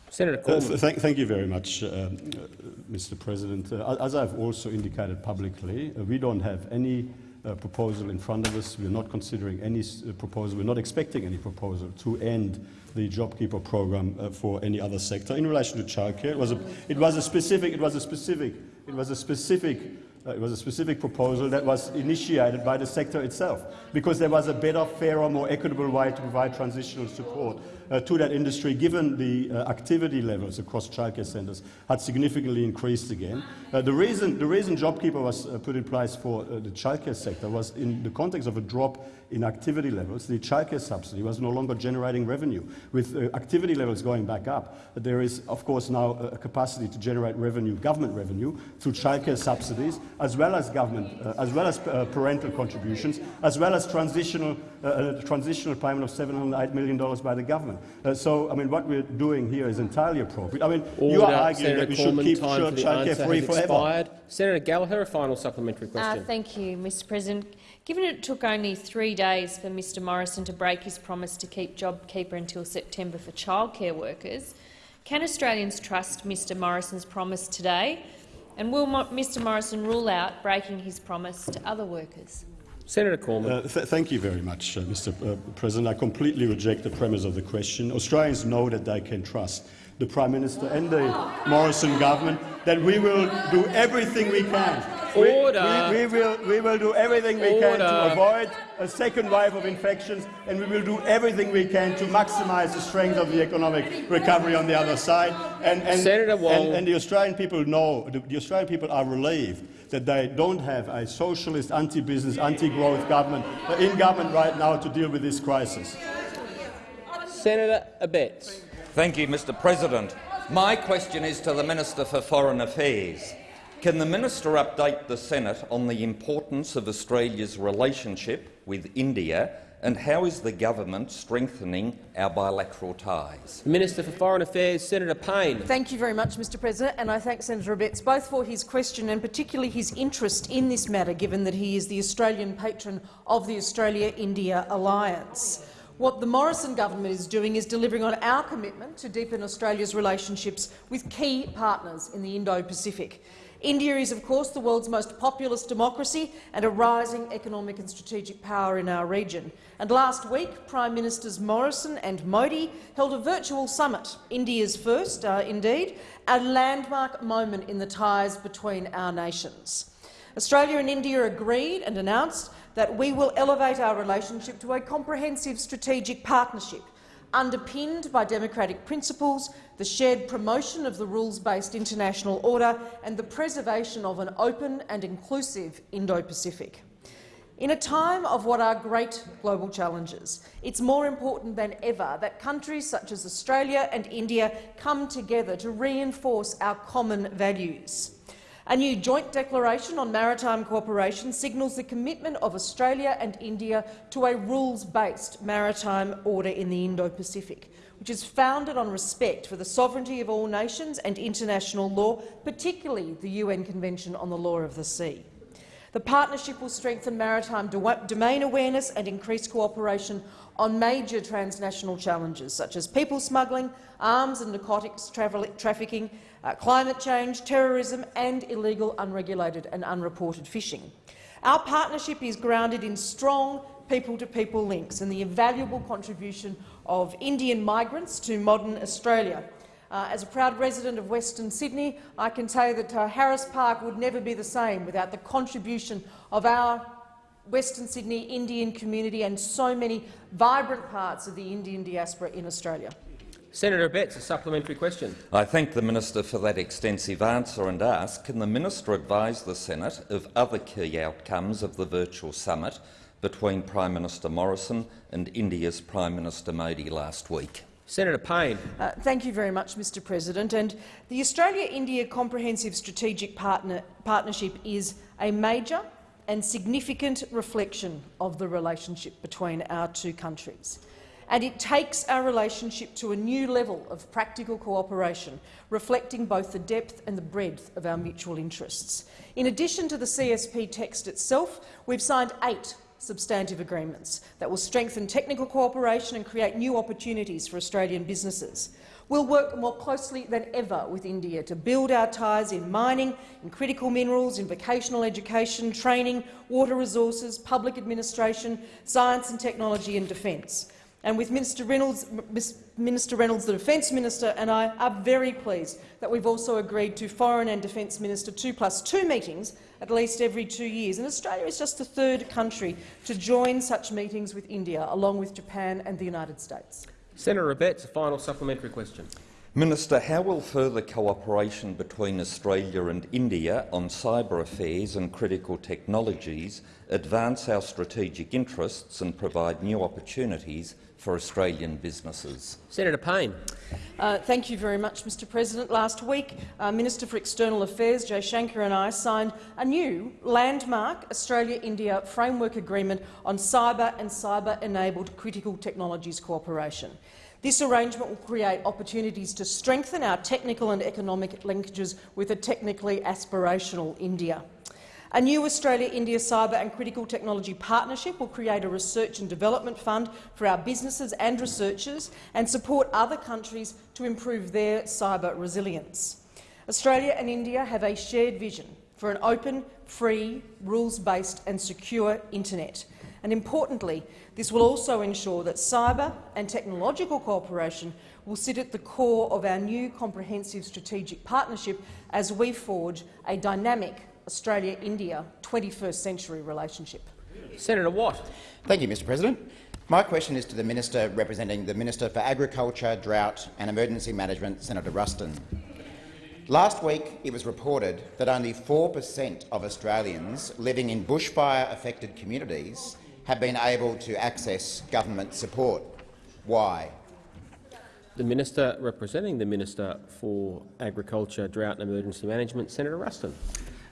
Senator uh, th thank you very much, uh, Mr. President. Uh, as I've also indicated publicly, uh, we don't have any uh, proposal in front of us. We're not considering any uh, proposal. We're not expecting any proposal to end the JobKeeper program for any other sector. In relation to childcare, it was a, it was a specific, it was a specific, it was a specific uh, it was a specific proposal that was initiated by the sector itself because there was a better, fairer, more equitable way to provide transitional support uh, to that industry, given the uh, activity levels across childcare centres had significantly increased again. Uh, the, reason, the reason JobKeeper was uh, put in place for uh, the childcare sector was in the context of a drop in activity levels. The childcare subsidy was no longer generating revenue. With uh, activity levels going back up, there is, of course, now a capacity to generate revenue, government revenue, through childcare subsidies, as well as government, uh, as well as uh, parental contributions, as well as transitional, uh, transitional payment of $708 million by the government. Uh, so, I mean, what we're doing here is entirely appropriate. I mean, Order. you are arguing Senator that we Cormann, should keep time for childcare free has forever. expired. Senator Gallagher, a final supplementary Uh, question. thank you, Mr President. Given it took only three days for Mr Morrison to break his promise to keep JobKeeper until September for childcare workers, can Australians trust Mr Morrison's promise today? And will Mr Morrison rule out breaking his promise to other workers? Senator Cormann. Uh, th thank you very much, uh, Mr. Uh, President. I completely reject the premise of the question. Australians know that they can trust the Prime Minister and the Morrison government that we will do everything we can. Order. We, we, we, will, we will do everything we can to avoid a second wave of infections, and we will do everything we can to maximise the strength of the economic recovery on the other side. And, and, Senator Wong. and, and the Australian people know, the, the Australian people are relieved that they don't have a socialist, anti-business, anti-growth government uh, in government right now to deal with this crisis. Senator Abetz. Thank you, Mr President. My question is to the Minister for Foreign Affairs. Can the minister update the Senate on the importance of Australia's relationship with India and how is the government strengthening our bilateral ties? Minister for Foreign Affairs, Senator Payne. Thank you very much, Mr President, and I thank Senator Abetz both for his question and particularly his interest in this matter, given that he is the Australian patron of the Australia-India alliance. What the Morrison government is doing is delivering on our commitment to deepen Australia's relationships with key partners in the Indo-Pacific. India is, of course, the world's most populous democracy and a rising economic and strategic power in our region. And last week, Prime Ministers Morrison and Modi held a virtual summit, India's first, uh, indeed, a landmark moment in the ties between our nations. Australia and India agreed and announced that we will elevate our relationship to a comprehensive strategic partnership underpinned by democratic principles, the shared promotion of the rules-based international order and the preservation of an open and inclusive Indo-Pacific. In a time of what are great global challenges, it's more important than ever that countries such as Australia and India come together to reinforce our common values. A new joint declaration on maritime cooperation signals the commitment of Australia and India to a rules-based maritime order in the Indo-Pacific, which is founded on respect for the sovereignty of all nations and international law, particularly the UN Convention on the Law of the Sea. The partnership will strengthen maritime domain awareness and increase cooperation on major transnational challenges such as people smuggling, arms and narcotics trafficking, uh, climate change, terrorism and illegal, unregulated and unreported fishing. Our partnership is grounded in strong people-to-people -people links and the invaluable contribution of Indian migrants to modern Australia. Uh, as a proud resident of Western Sydney, I can tell you that uh, Harris Park would never be the same without the contribution of our Western Sydney Indian community and so many vibrant parts of the Indian diaspora in Australia. Senator Abetz, a supplementary question. I thank the minister for that extensive answer and ask, can the minister advise the Senate of other key outcomes of the virtual summit between Prime Minister Morrison and India's Prime Minister Modi last week? Senator Payne. Uh, thank you very much, Mr President. And the Australia-India Comprehensive Strategic Partner Partnership is a major and significant reflection of the relationship between our two countries. And it takes our relationship to a new level of practical cooperation, reflecting both the depth and the breadth of our mutual interests. In addition to the CSP text itself, we've signed eight substantive agreements that will strengthen technical cooperation and create new opportunities for Australian businesses. We'll work more closely than ever with India to build our ties in mining, in critical minerals, in vocational education, training, water resources, public administration, science and technology and defence. And with Minister Reynolds, Minister Reynolds, the Defence Minister, and I are very pleased that we've also agreed to Foreign and Defence Minister 2 plus 2 meetings at least every two years. And Australia is just the third country to join such meetings with India, along with Japan and the United States. Senator Abetz, a final supplementary question. Minister, how will further cooperation between Australia and India on cyber affairs and critical technologies advance our strategic interests and provide new opportunities for Australian businesses? Senator Payne. Uh, thank you very much, Mr President. Last week, uh, Minister for External Affairs Jaishankar and I signed a new landmark Australia-India framework agreement on cyber and cyber-enabled critical technologies cooperation. This arrangement will create opportunities to strengthen our technical and economic linkages with a technically aspirational India. A new Australia-India Cyber and Critical Technology Partnership will create a research and development fund for our businesses and researchers and support other countries to improve their cyber resilience. Australia and India have a shared vision for an open, free, rules-based and secure internet. And importantly, this will also ensure that cyber and technological cooperation will sit at the core of our new comprehensive strategic partnership as we forge a dynamic Australia-India 21st century relationship. Senator Watt. Thank you, Mr President. My question is to the Minister representing the Minister for Agriculture, Drought and Emergency Management, Senator Ruston. Last week it was reported that only 4 per cent of Australians living in bushfire-affected communities have been able to access government support. Why? The Minister representing the Minister for Agriculture, Drought and Emergency Management, Senator Ruston.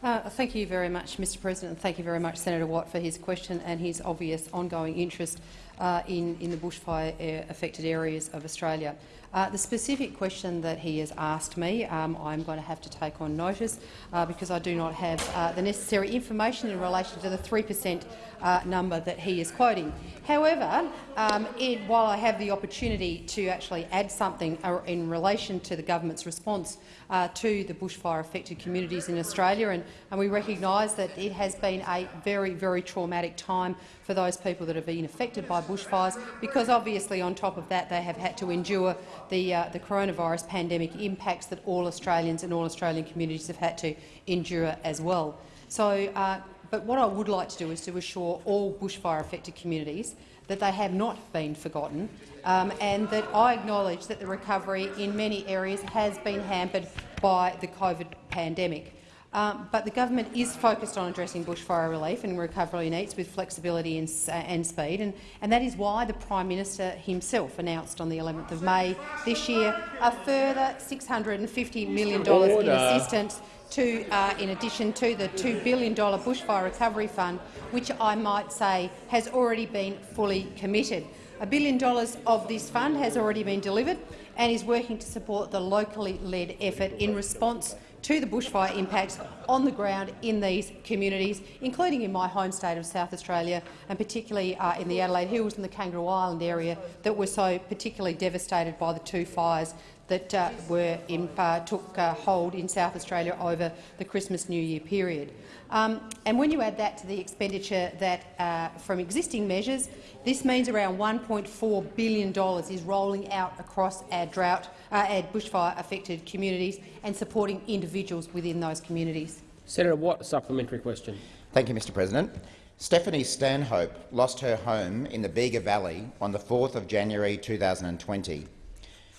Uh, thank you very much, Mr President, and thank you very much, Senator Watt, for his question and his obvious ongoing interest uh, in, in the bushfire-affected areas of Australia. Uh, the specific question that he has asked me, um, I'm going to have to take on notice uh, because I do not have uh, the necessary information in relation to the 3 per cent uh, number that he is quoting. However, um, it, while I have the opportunity to actually add something in relation to the government's response uh, to the bushfire-affected communities in Australia, and, and we recognise that it has been a very, very traumatic time for those people that have been affected by bushfires, because obviously on top of that they have had to endure the, uh, the coronavirus pandemic impacts that all Australians and all Australian communities have had to endure as well. So uh, but what I would like to do is to assure all bushfire-affected communities that they have not been forgotten um, and that I acknowledge that the recovery in many areas has been hampered by the COVID pandemic. Um, but the government is focused on addressing bushfire relief and recovery needs with flexibility and, uh, and speed, and, and, that is why the Prime Minister himself announced on the 11th of May this year a further $650 million Order. in assistance to, uh, in addition to the $2 billion bushfire recovery fund, which I might say has already been fully committed. A billion dollars of this fund has already been delivered and is working to support the locally led effort in response to the bushfire impacts on the ground in these communities, including in my home state of South Australia and particularly uh, in the Adelaide Hills and the Kangaroo Island area that were so particularly devastated by the two fires that uh, were in, uh, took uh, hold in South Australia over the Christmas-New Year period. Um, and when you add that to the expenditure that, uh, from existing measures, this means around $1.4 billion is rolling out across our drought, uh, our bushfire-affected communities and supporting individuals within those communities. Senator Watt, supplementary question. Thank you, Mr President. Stephanie Stanhope lost her home in the Bega Valley on the 4th of January 2020.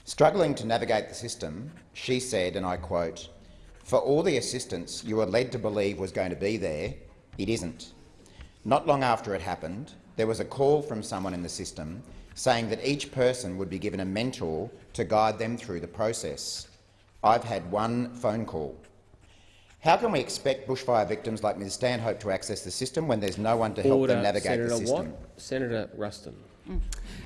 Struggling to navigate the system, she said, and I quote, for all the assistance you were led to believe was going to be there, it isn't. Not long after it happened, there was a call from someone in the system saying that each person would be given a mentor to guide them through the process. I've had one phone call. How can we expect bushfire victims like Ms Stanhope to access the system when there's no one to help Order. them navigate Senator the system? Watt. Senator Ruston. Mm.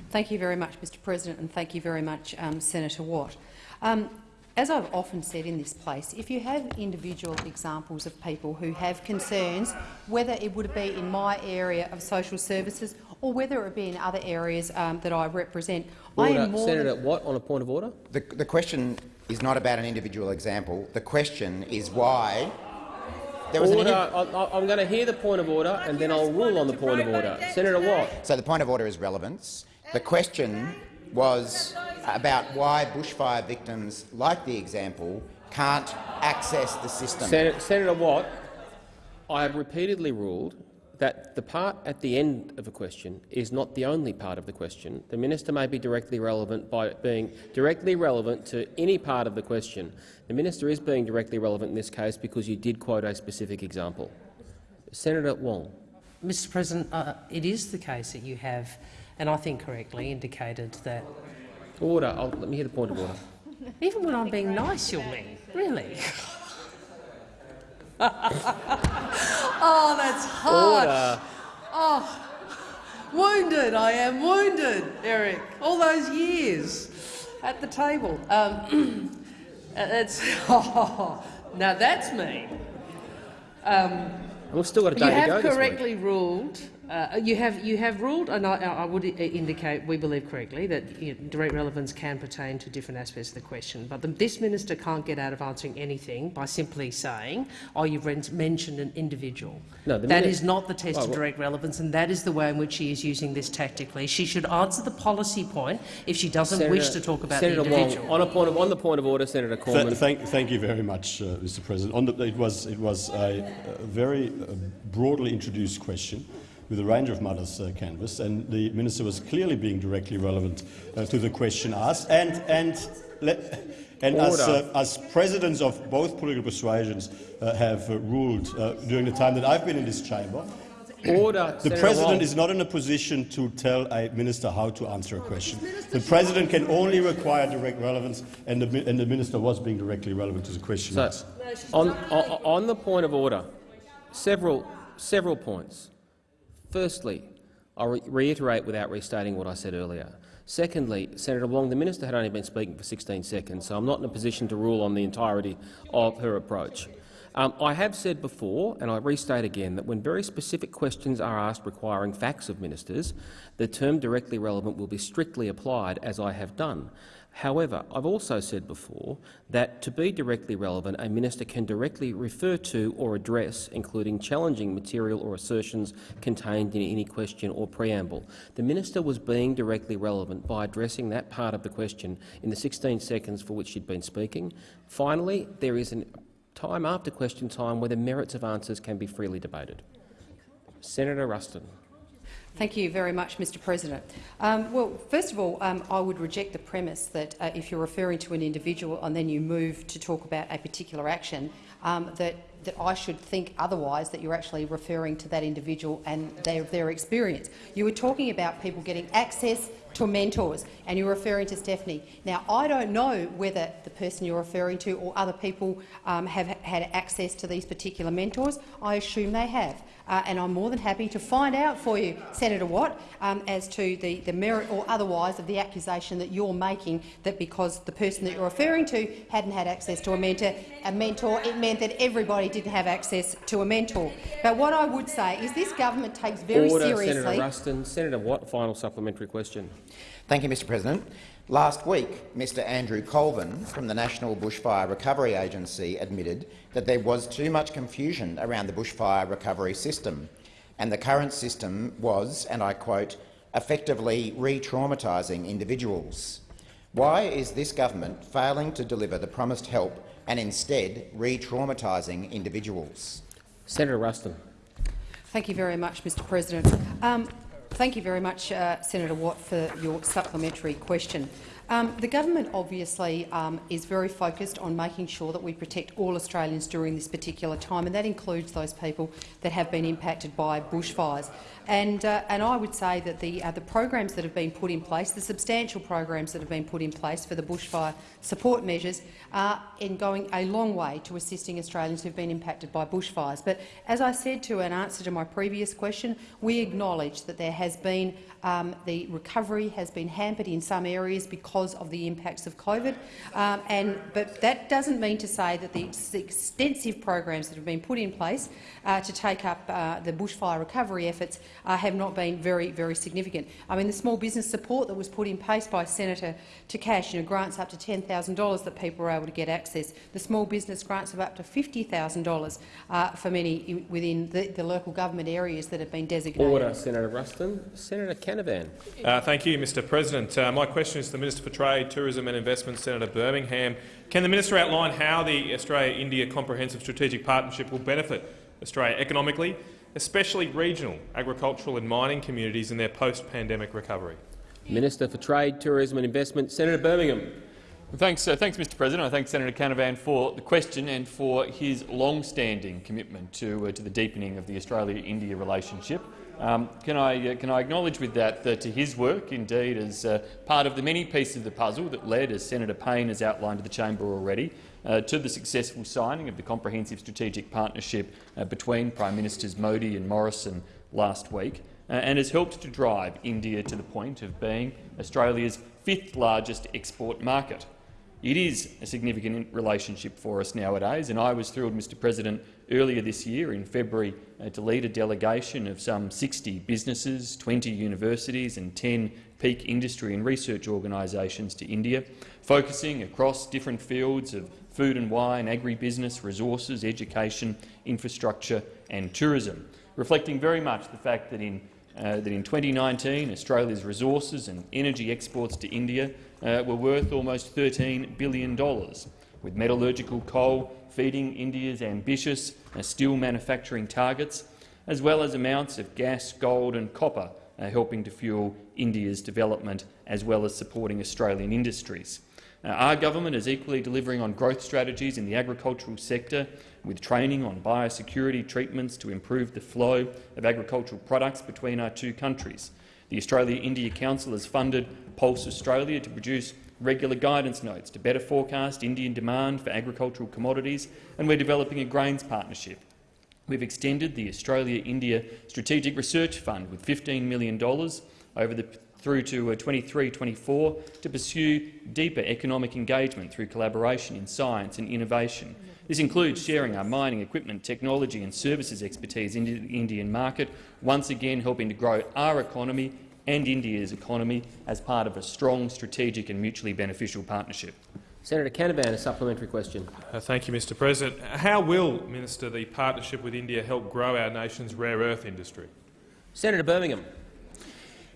Thank you very much, Mr President, and thank you very much, um, Senator Watt. Um, as I've often said in this place, if you have individual examples of people who have concerns, whether it would be in my area of social services or whether it be in other areas um, that I represent, order. I am more Senator Watt, on a point of order. The, the question is not about an individual example. The question is why there was order. I, am going to hear the point of order and then I'll rule on the point of order. Senator Watt. So the point of order is relevance. The question was about why bushfire victims, like the example, can't access the system. Sen Senator Watt, I have repeatedly ruled that the part at the end of a question is not the only part of the question. The minister may be directly relevant by being directly relevant to any part of the question. The minister is being directly relevant in this case because you did quote a specific example. Senator Wong. Mr President, uh, it is the case that you have, and I think correctly, indicated that— Order. I'll, let me hear the point of order. Even when I'm being nice, you'll mean. Really? oh, that's harsh. Order. Oh, wounded. I am wounded, Eric. All those years at the table. Um, that's oh, now that's me. Um, We've still got a you day to have go this week. correctly ruled. Uh, you have you have ruled, and I, I would indicate we believe correctly that you know, direct relevance can pertain to different aspects of the question. But the, this minister can't get out of answering anything by simply saying, "Oh, you've mentioned an individual." No, the that mini- is not the test Oh, of direct relevance, and that is the way in which she is using this tactically. She should answer the policy point if she doesn't wish to talk about Senator the Wong, individual. on, a point of, on the point of order, Senator Th- thank, thank you very much, uh, Mr. President. On the, it was, it was a, a very uh, broadly introduced question with a range of matters uh, canvassed, and the minister was clearly being directly relevant uh, to the question asked. And, and, le- and as, uh, as presidents of both political persuasions uh, have uh, ruled uh, during the time that I've been in this chamber, Order. the Senator president Wong. is not in a position to tell a minister how to answer a question. The president can only require direct relevance, and the, and the minister was being directly relevant to the question. So, asked. on, on, on the point of order, several, several points. Firstly, I'll re reiterate without restating what I said earlier. Secondly, Senator Wong, the minister had only been speaking for 16 seconds, so I'm not in a position to rule on the entirety of her approach. Um, I have said before, and I restate again, that when very specific questions are asked requiring facts of ministers, the term directly relevant will be strictly applied, as I have done. However, I've also said before that to be directly relevant, a minister can directly refer to or address, including challenging material or assertions contained in any question or preamble. The minister was being directly relevant by addressing that part of the question in the 16 seconds for which she'd been speaking. Finally, there is a time after question time where the merits of answers can be freely debated. Senator Ruston. Thank you very much, Mr President. Um, well, first of all, um, I would reject the premise that uh, if you're referring to an individual and then you move to talk about a particular action, um, that, that I should think otherwise, that you're actually referring to that individual and their, their experience. You were talking about people getting access to mentors, and you're referring to Stephanie. Now, I don't know whether the person you're referring to or other people um, have had access to these particular mentors. I assume they have. Uh, and I'm more than happy to find out for you, Senator Watt, um, as to the, the merit or otherwise of the accusation that you're making that because the person that you're referring to hadn't had access to a mentor, a mentor, it meant that everybody didn't have access to a mentor. But what I would say is this government takes very Order, seriously— Senator Ruston. Senator Watt, final supplementary question. Thank you, Mr President. Last week, Mr Andrew Colvin from the National Bushfire Recovery Agency admitted that there was too much confusion around the bushfire recovery system, and the current system was, and I quote, effectively re-traumatising individuals. Why is this government failing to deliver the promised help and instead re-traumatising individuals? Senator Ruston. Thank you very much, Mr President. Um, thank you very much, uh, Senator Watt, for your supplementary question. Um, the government obviously um, is very focused on making sure that we protect all Australians during this particular time, and that includes those people that have been impacted by bushfires. And, uh, and I would say that the, uh, the programs that have been put in place, the substantial programs that have been put in place for the bushfire support measures, are in going a long way to assisting Australians who have been impacted by bushfires. But as I said to an answer to my previous question, we acknowledge that there has been um, the recovery has been hampered in some areas because of the impacts of COVID, um, and, but that doesn't mean to say that the ex extensive programs that have been put in place uh, to take up uh, the bushfire recovery efforts uh, have not been very, very significant. I mean, the small business support that was put in place by Senator Takash, you know, grants up to $10,000 that people were able to get access. The small business grants of up to $50,000 uh, for many within the, the local government areas that have been designated. Order, Senator Ruston. Senator Canavan. Uh, thank you, Mr President. Uh, my question is to the Minister for Trade, Tourism and Investment, Senator Birmingham. Can the minister outline how the Australia-India Comprehensive Strategic Partnership will benefit Australia economically especially regional, agricultural and mining communities in their post-pandemic recovery? Minister for Trade, Tourism and Investment, Senator Birmingham. Thanks, uh, thanks, Mr. President. I thank Senator Canavan for the question and for his long-standing commitment to, uh, to the deepening of the Australia-India relationship. Um, can, I, uh, can I acknowledge with that that to his work, indeed, as uh, part of the many pieces of the puzzle that led, as Senator Payne has outlined to the chamber already, uh, to the successful signing of the comprehensive strategic partnership uh, between Prime Ministers Modi and Morrison last week, uh, and has helped to drive India to the point of being Australia's fifth largest export market. It is a significant relationship for us nowadays, and I was thrilled, Mr President, earlier this year in February uh, to lead a delegation of some 60 businesses, 20 universities and 10 peak industry and research organisations to India, focusing across different fields of food and wine, agribusiness, resources, education, infrastructure and tourism, reflecting very much the fact that in uh, that in 2019 Australia's resources and energy exports to India uh, were worth almost $13 billion, with metallurgical coal feeding India's ambitious steel manufacturing targets, as well as amounts of gas, gold and copper uh, helping to fuel India's development as well as supporting Australian industries. Uh, our government is equally delivering on growth strategies in the agricultural sector, with training on biosecurity treatments to improve the flow of agricultural products between our two countries. The Australia-India Council has funded Pulse Australia to produce regular guidance notes to better forecast Indian demand for agricultural commodities, and we're developing a grains partnership. We've extended the Australia-India Strategic Research Fund with $15 million over the through to 23-24 uh, to pursue deeper economic engagement through collaboration in science and innovation. This includes sharing our mining equipment, technology and services expertise into the Indian market, once again helping to grow our economy and India's economy as part of a strong, strategic and mutually beneficial partnership. Senator Canavan, a supplementary question. Uh, thank you, Mr President. How will, Minister, the partnership with India help grow our nation's rare earth industry? Senator Birmingham.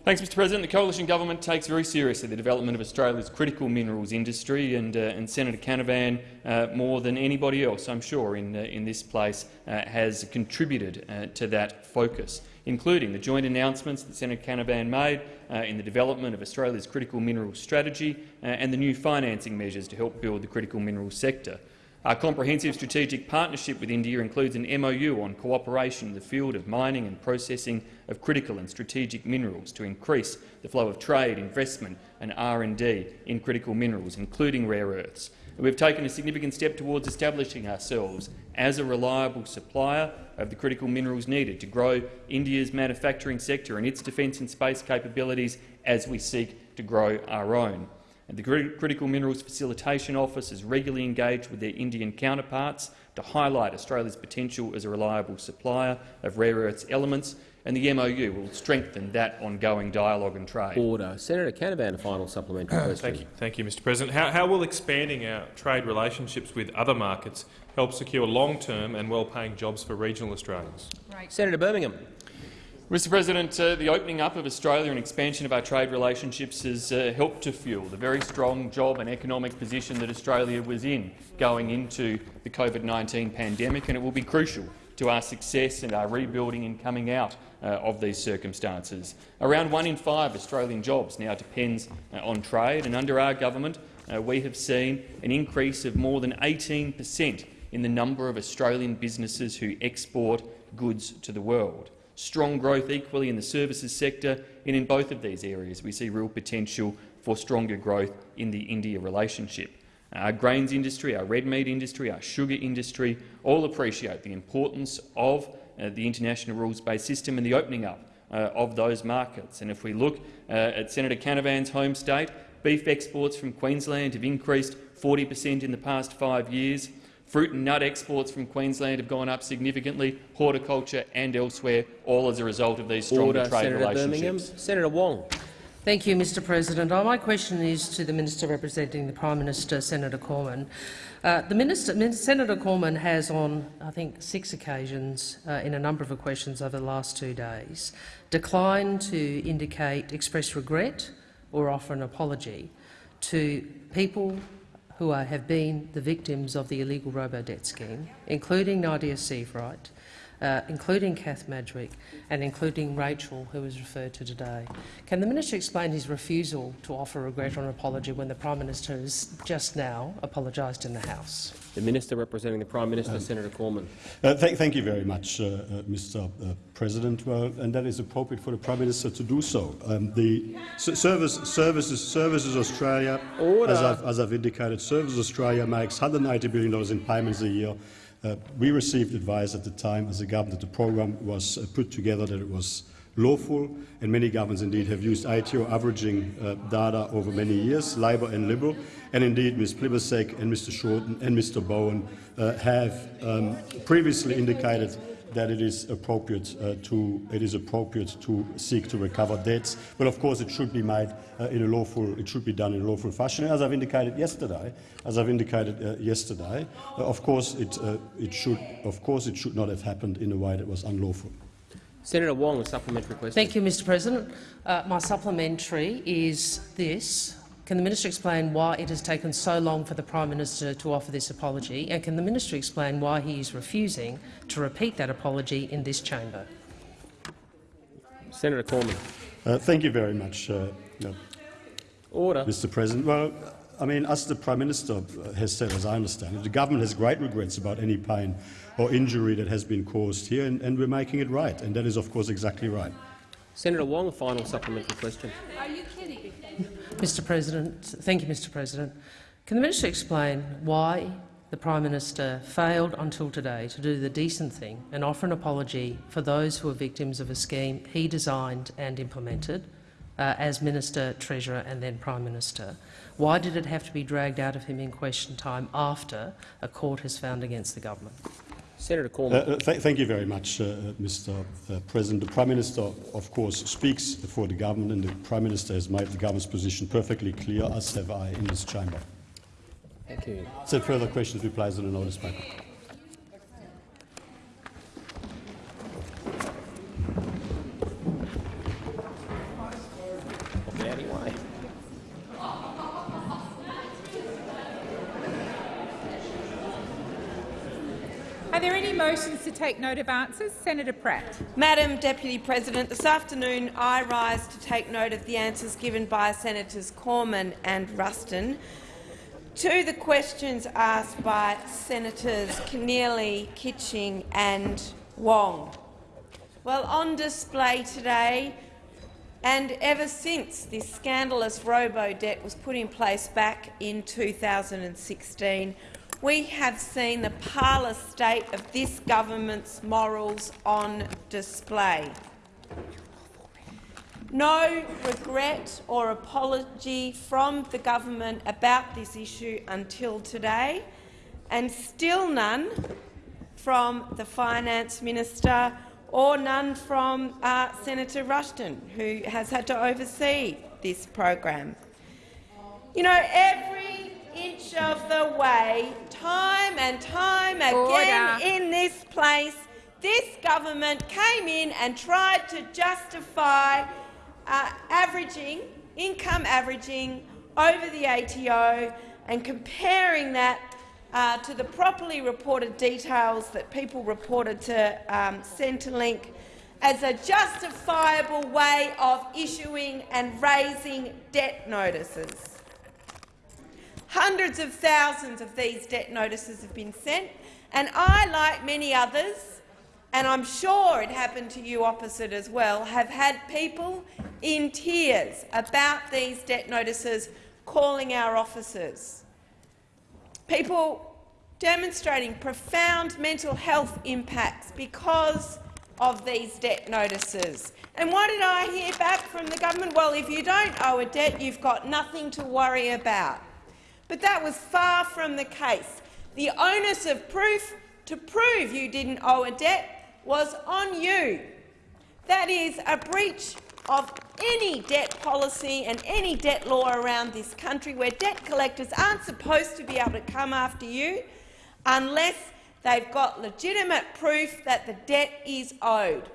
Thanks, Mr President. The coalition government takes very seriously the development of Australia's critical minerals industry, and, uh, and Senator Canavan, uh, more than anybody else, I'm sure, in, uh, in this place, uh, has contributed uh, to that focus including the joint announcements that Senator Canavan made uh, in the development of Australia's critical minerals strategy uh, and the new financing measures to help build the critical minerals sector. Our comprehensive strategic partnership with India includes an MOU on cooperation in the field of mining and processing of critical and strategic minerals to increase the flow of trade, investment and R&D in critical minerals, including rare earths. We've taken a significant step towards establishing ourselves as a reliable supplier of the critical minerals needed to grow India's manufacturing sector and its defence and space capabilities as we seek to grow our own. And the Critical Minerals Facilitation Office is regularly engaged with their Indian counterparts to highlight Australia's potential as a reliable supplier of rare earths elements and the MOU will strengthen that ongoing dialogue and trade. Order. Senator Canavan, a final supplementary question. Thank you, thank you, Mr. President. How, how will expanding our trade relationships with other markets help secure long-term and well-paying jobs for regional Australians? Right. Senator Birmingham. Mr President, uh, the opening up of Australia and expansion of our trade relationships has uh, helped to fuel the very strong job and economic position that Australia was in going into the COVID-19 pandemic, and it will be crucial to our success and our rebuilding and coming out uh, of these circumstances. Around one in five Australian jobs now depends uh, on trade, and under our government uh, we have seen an increase of more than 18 per cent in the number of Australian businesses who export goods to the world. Strong growth equally in the services sector, and in both of these areas we see real potential for stronger growth in the India relationship. Our grains industry, our red meat industry, our sugar industry all appreciate the importance of uh, the international rules-based system and the opening up uh, of those markets. And if we look uh, at Senator Canavan's home state, beef exports from Queensland have increased 40 per cent in the past five years. Fruit and nut exports from Queensland have gone up significantly, horticulture and elsewhere, all as a result of these stronger Order, trade Senator relationships. Birmingham. Senator Wong. Thank you, Mr President. Uh, my question is to the Minister representing the Prime Minister, Senator Cormann. Uh, the Minister, Senator Cormann has on, I think, six occasions uh, in a number of questions over the last two days declined to indicate, express regret or offer an apology to people who are, have been the victims of the illegal robo-debt scheme, including Nadia Sievewright, uh, including Kath Madgwick and including Rachel, who was referred to today. Can the minister explain his refusal to offer regret or an apology when the Prime Minister has just now apologised in the House? The Minister representing the Prime Minister, Um, Senator Cormann. Uh, th thank you very much, uh, uh, Mr. Uh, President. Well, and that is appropriate for the Prime Minister to do so. Um, the S- service, Services, Services Australia, as I've, as I've indicated, Services Australia makes $180 billion in payments a year. Uh, we received advice at the time as a government that the program was uh, put together that it was lawful, and many governments indeed have used ATO averaging uh, data over many years, Labor and Liberal, and indeed Ms. Plibersek and Mr Shorten and Mr Bowen uh, have um, previously indicated that it is appropriate uh, to it is appropriate to seek to recover debts, but of course it should be made uh, in a lawful it should be done in a lawful fashion. And as I've indicated yesterday, as I've indicated uh, yesterday, uh, of course it uh, it should of course it should not have happened in a way that was unlawful. Senator Wong, a supplementary question. Thank you, Mr President. Uh, my supplementary is this. Can the minister explain why it has taken so long for the Prime Minister to offer this apology, and can the minister explain why he is refusing to repeat that apology in this chamber? Senator Cormann. Uh, thank you very much, uh, uh, Order. Mr. President. Well, I mean, as the Prime Minister has said, as I understand it, the government has great regrets about any pain or injury that has been caused here, and, and we're making it right, and that is, of course, exactly right. Senator Wong, a final supplementary question. Are you kidding? Mr President, thank you, Mr President. Can the minister explain why the Prime Minister failed until today to do the decent thing and offer an apology for those who are victims of a scheme he designed and implemented uh, as Minister, Treasurer and then Prime Minister? Why did it have to be dragged out of him in question time after a court has found against the government? Senator Uh, Cormann. uh, th thank you very much, uh, Mr. Uh, President. The Prime Minister, of course, speaks for the government, and the Prime Minister has made the government's position perfectly clear, as have I in this chamber. Thank you. So further questions placed on the notice paper. Get out of your way. Are there any motions to take note of answers? Senator Pratt. Madam Deputy President, this afternoon I rise to take note of the answers given by Senators Cormann and Ruston to the questions asked by Senators Keneally, Kitching and Wong. Well, on display today, and ever since this scandalous robo-debt was put in place back in 2016, we have seen the parlous state of this government's morals on display. No regret or apology from the government about this issue until today, and still none from the Finance Minister or none from uh, Senator Ruston, who has had to oversee this program. You know, every inch of the way, time and time again Order. in this place, this government came in and tried to justify uh, averaging, income averaging over the ATO and comparing that uh, to the properly reported details that people reported to um, Centrelink as a justifiable way of issuing and raising debt notices. Hundreds of thousands of these debt notices have been sent, and I, like many others, and I'm sure it happened to you opposite as well, have had people in tears about these debt notices calling our offices. People demonstrating profound mental health impacts because of these debt notices. And what did I hear back from the government? Well, if you don't owe a debt, you've got nothing to worry about. But that was far from the case. The onus of proof to prove you didn't owe a debt was on you. That is a breach of any debt policy and any debt law around this country where debt collectors aren't supposed to be able to come after you unless they've got legitimate proof that the debt is owed.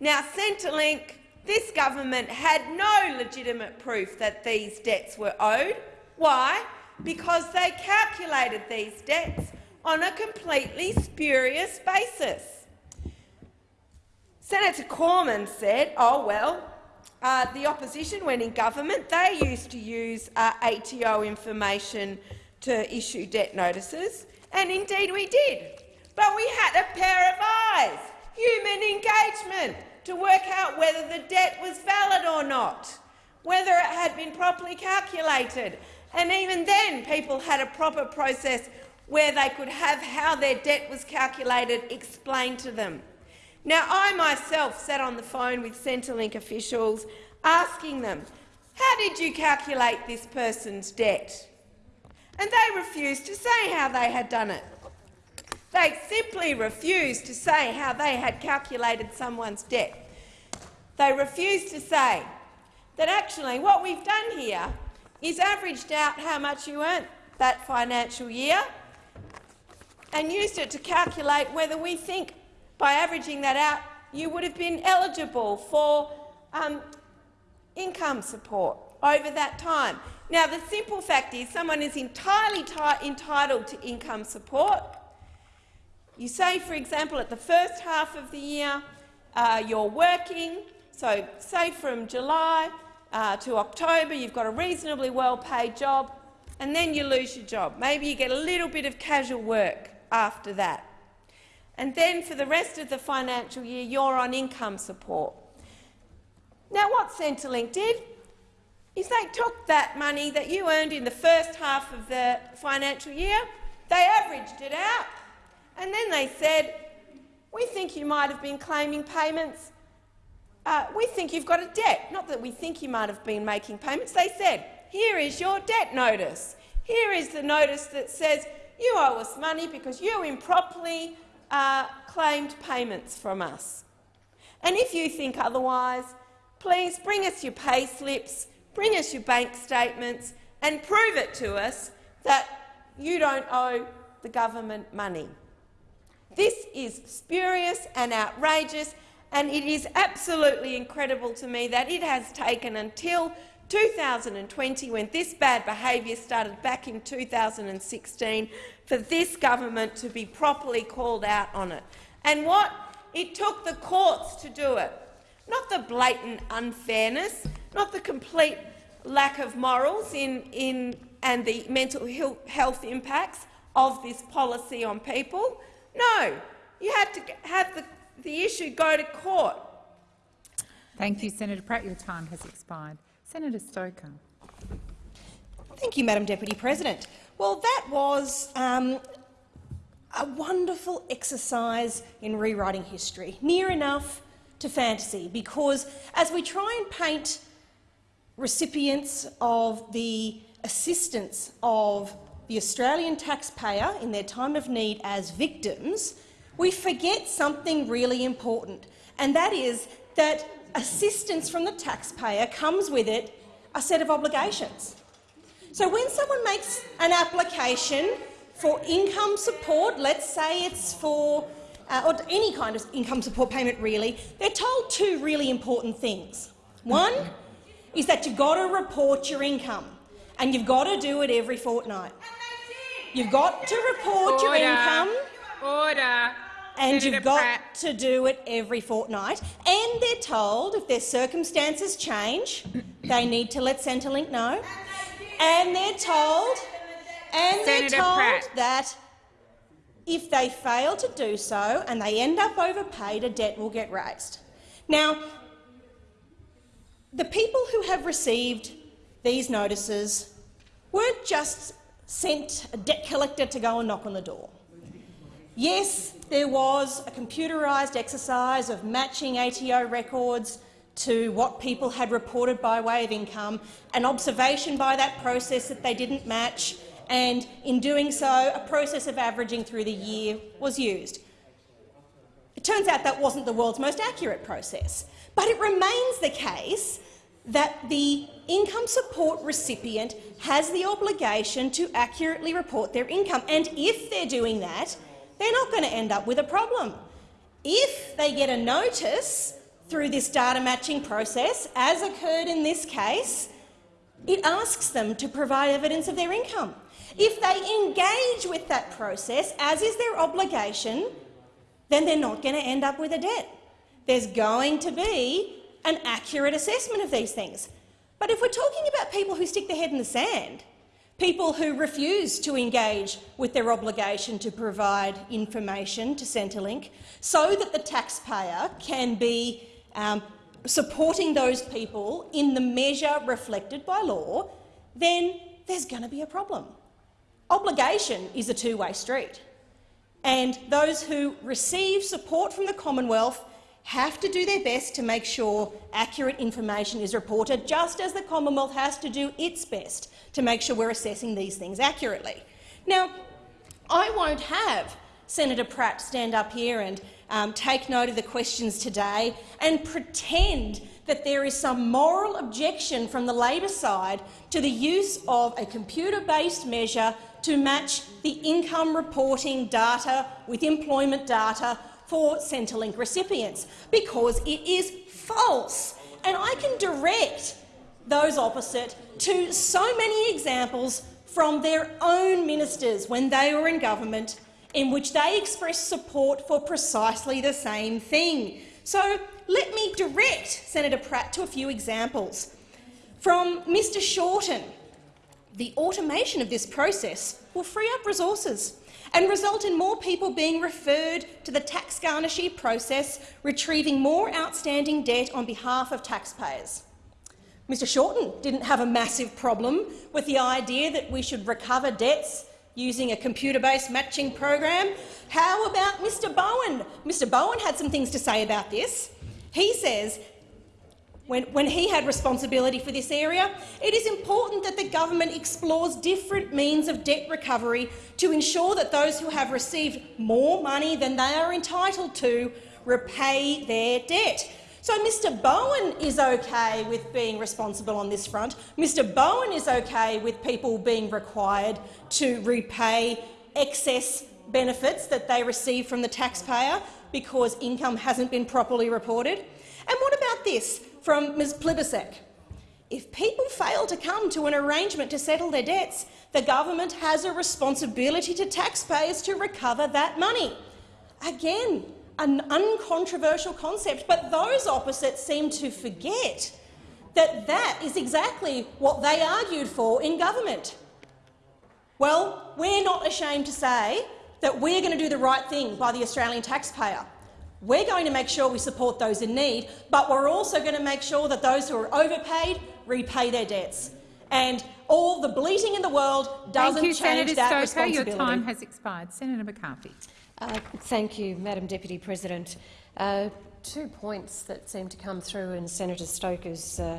Now, Centrelink, this government had no legitimate proof that these debts were owed. Why? Because they calculated these debts on a completely spurious basis. Senator Cormann said, oh well, uh, the opposition, when in government, they used to use uh, ATO information to issue debt notices, and indeed we did. But we had a pair of eyes, human engagement, to work out whether the debt was valid or not, whether it had been properly calculated. And even then, people had a proper process where they could have how their debt was calculated explained to them. Now, I myself sat on the phone with Centrelink officials asking them, how did you calculate this person's debt? And they refused to say how they had done it. They simply refused to say how they had calculated someone's debt. They refused to say that actually what we've done here is averaged out how much you earned that financial year and used it to calculate whether we think by averaging that out you would have been eligible for um, income support over that time. Now, the simple fact is someone is entirely entitled to income support. You say, for example, at the first half of the year uh, you're working, so say from July uh, to October you've got a reasonably well-paid job, and then you lose your job. Maybe you get a little bit of casual work after that. And then for the rest of the financial year you're on income support. Now what Centrelink did is they took that money that you earned in the first half of the financial year, they averaged it out, and then they said, we think you might have been claiming payments. Uh, we think you've got a debt. Not that we think you might have been making payments. They said, here is your debt notice. Here is the notice that says you owe us money because you improperly uh, claimed payments from us. And if you think otherwise, please bring us your pay slips, bring us your bank statements and prove it to us that you don't owe the government money. This is spurious and outrageous, and it is absolutely incredible to me that it has taken until 2020, when this bad behaviour started back in 2016, for this government to be properly called out on it. And what? It took the courts to do it, not the blatant unfairness, not the complete lack of morals in, in, and the mental health impacts of this policy on people. No, you had to have the, the issue go to court. Thank you, Senator Pratt. Your time has expired. Senator Stoker. Thank you, Madam Deputy President. Well, that was um, a wonderful exercise in rewriting history, near enough to fantasy, because as we try and paint recipients of the assistance of the Australian taxpayer in their time of need as victims, we forget something really important, and that is that assistance from the taxpayer comes with it a set of obligations. So when someone makes an application for income support, let's say it's for uh, or any kind of income support payment really, they're told two really important things. One is that you've got to report your income, and you've got to do it every fortnight. You've got to report Order. your income. Order and Senator you've got Pratt. to do it every fortnight. And they're told if their circumstances change, they need to let Centrelink know. And they're told, and Senator they're told Pratt. that if they fail to do so and they end up overpaid, a debt will get raised. Now, the people who have received these notices weren't just sent a debt collector to go and knock on the door. Yes, there was a computerised exercise of matching ATO records to what people had reported by way of income, an observation by that process that they didn't match, and in doing so, a process of averaging through the year was used. It turns out that wasn't the world's most accurate process, but it remains the case that the income support recipient has the obligation to accurately report their income, and if they're doing that, they're not going to end up with a problem. If they get a notice through this data matching process, as occurred in this case, it asks them to provide evidence of their income. If they engage with that process, as is their obligation, then they're not going to end up with a debt. there's going to be an accurate assessment of these things. But if we're talking about people who stick their head in the sand, people who refuse to engage with their obligation to provide information to Centrelink so that the taxpayer can be um, supporting those people in the measure reflected by law, then there's going to be a problem. Obligation is a two-way street, and those who receive support from the Commonwealth have to do their best to make sure accurate information is reported, just as the Commonwealth has to do its best to make sure we're assessing these things accurately. Now, I won't have Senator Pratt stand up here and um, take note of the questions today and pretend that there is some moral objection from the Labor side to the use of a computer-based measure to match the income reporting data with employment data for Centrelink recipients, because it is false. And I can direct those opposite to so many examples from their own ministers when they were in government in which they expressed support for precisely the same thing. So let me direct Senator Pratt to a few examples. From Mr Shorten, the automation of this process will free up resources and result in more people being referred to the tax garnishee process, retrieving more outstanding debt on behalf of taxpayers. Mr Shorten didn't have a massive problem with the idea that we should recover debts using a computer-based matching program. How about Mr Bowen? Mr Bowen had some things to say about this. He says when, when he had responsibility for this area, it is important that the government explores different means of debt recovery to ensure that those who have received more money than they are entitled to repay their debt. So Mr Bowen is okay with being responsible on this front. Mr Bowen is okay with people being required to repay excess benefits that they receive from the taxpayer because income hasn't been properly reported. And what about this? From Ms Plibersek. If people fail to come to an arrangement to settle their debts, the government has a responsibility to taxpayers to recover that money. Again, an uncontroversial concept, but those opposites seem to forget that that is exactly what they argued for in government. Well, we're not ashamed to say that we're going to do the right thing by the Australian taxpayer. We're going to make sure we support those in need, but we're also going to make sure that those who are overpaid repay their debts. And all the bleating in the world doesn't thank you, change Senator that Stoker. responsibility. Your time has expired. Senator McCarthy. Uh, thank you, Madam Deputy President. Uh, two points that seem to come through in Senator Stoker's uh,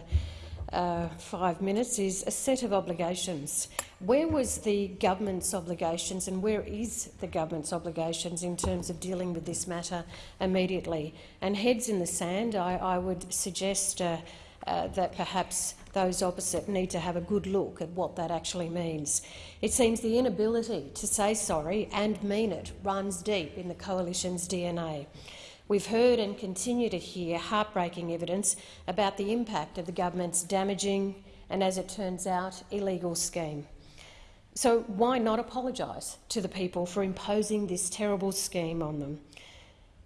uh, five minutes is a set of obligations. Where was the government's obligations and where is the government's obligations in terms of dealing with this matter immediately? And heads in the sand, I, I would suggest uh, uh, that perhaps those opposite need to have a good look at what that actually means. It seems the inability to say sorry and mean it runs deep in the coalition's DNA. We've heard and continue to hear heartbreaking evidence about the impact of the government's damaging and, as it turns out, illegal scheme. So why not apologise to the people for imposing this terrible scheme on them?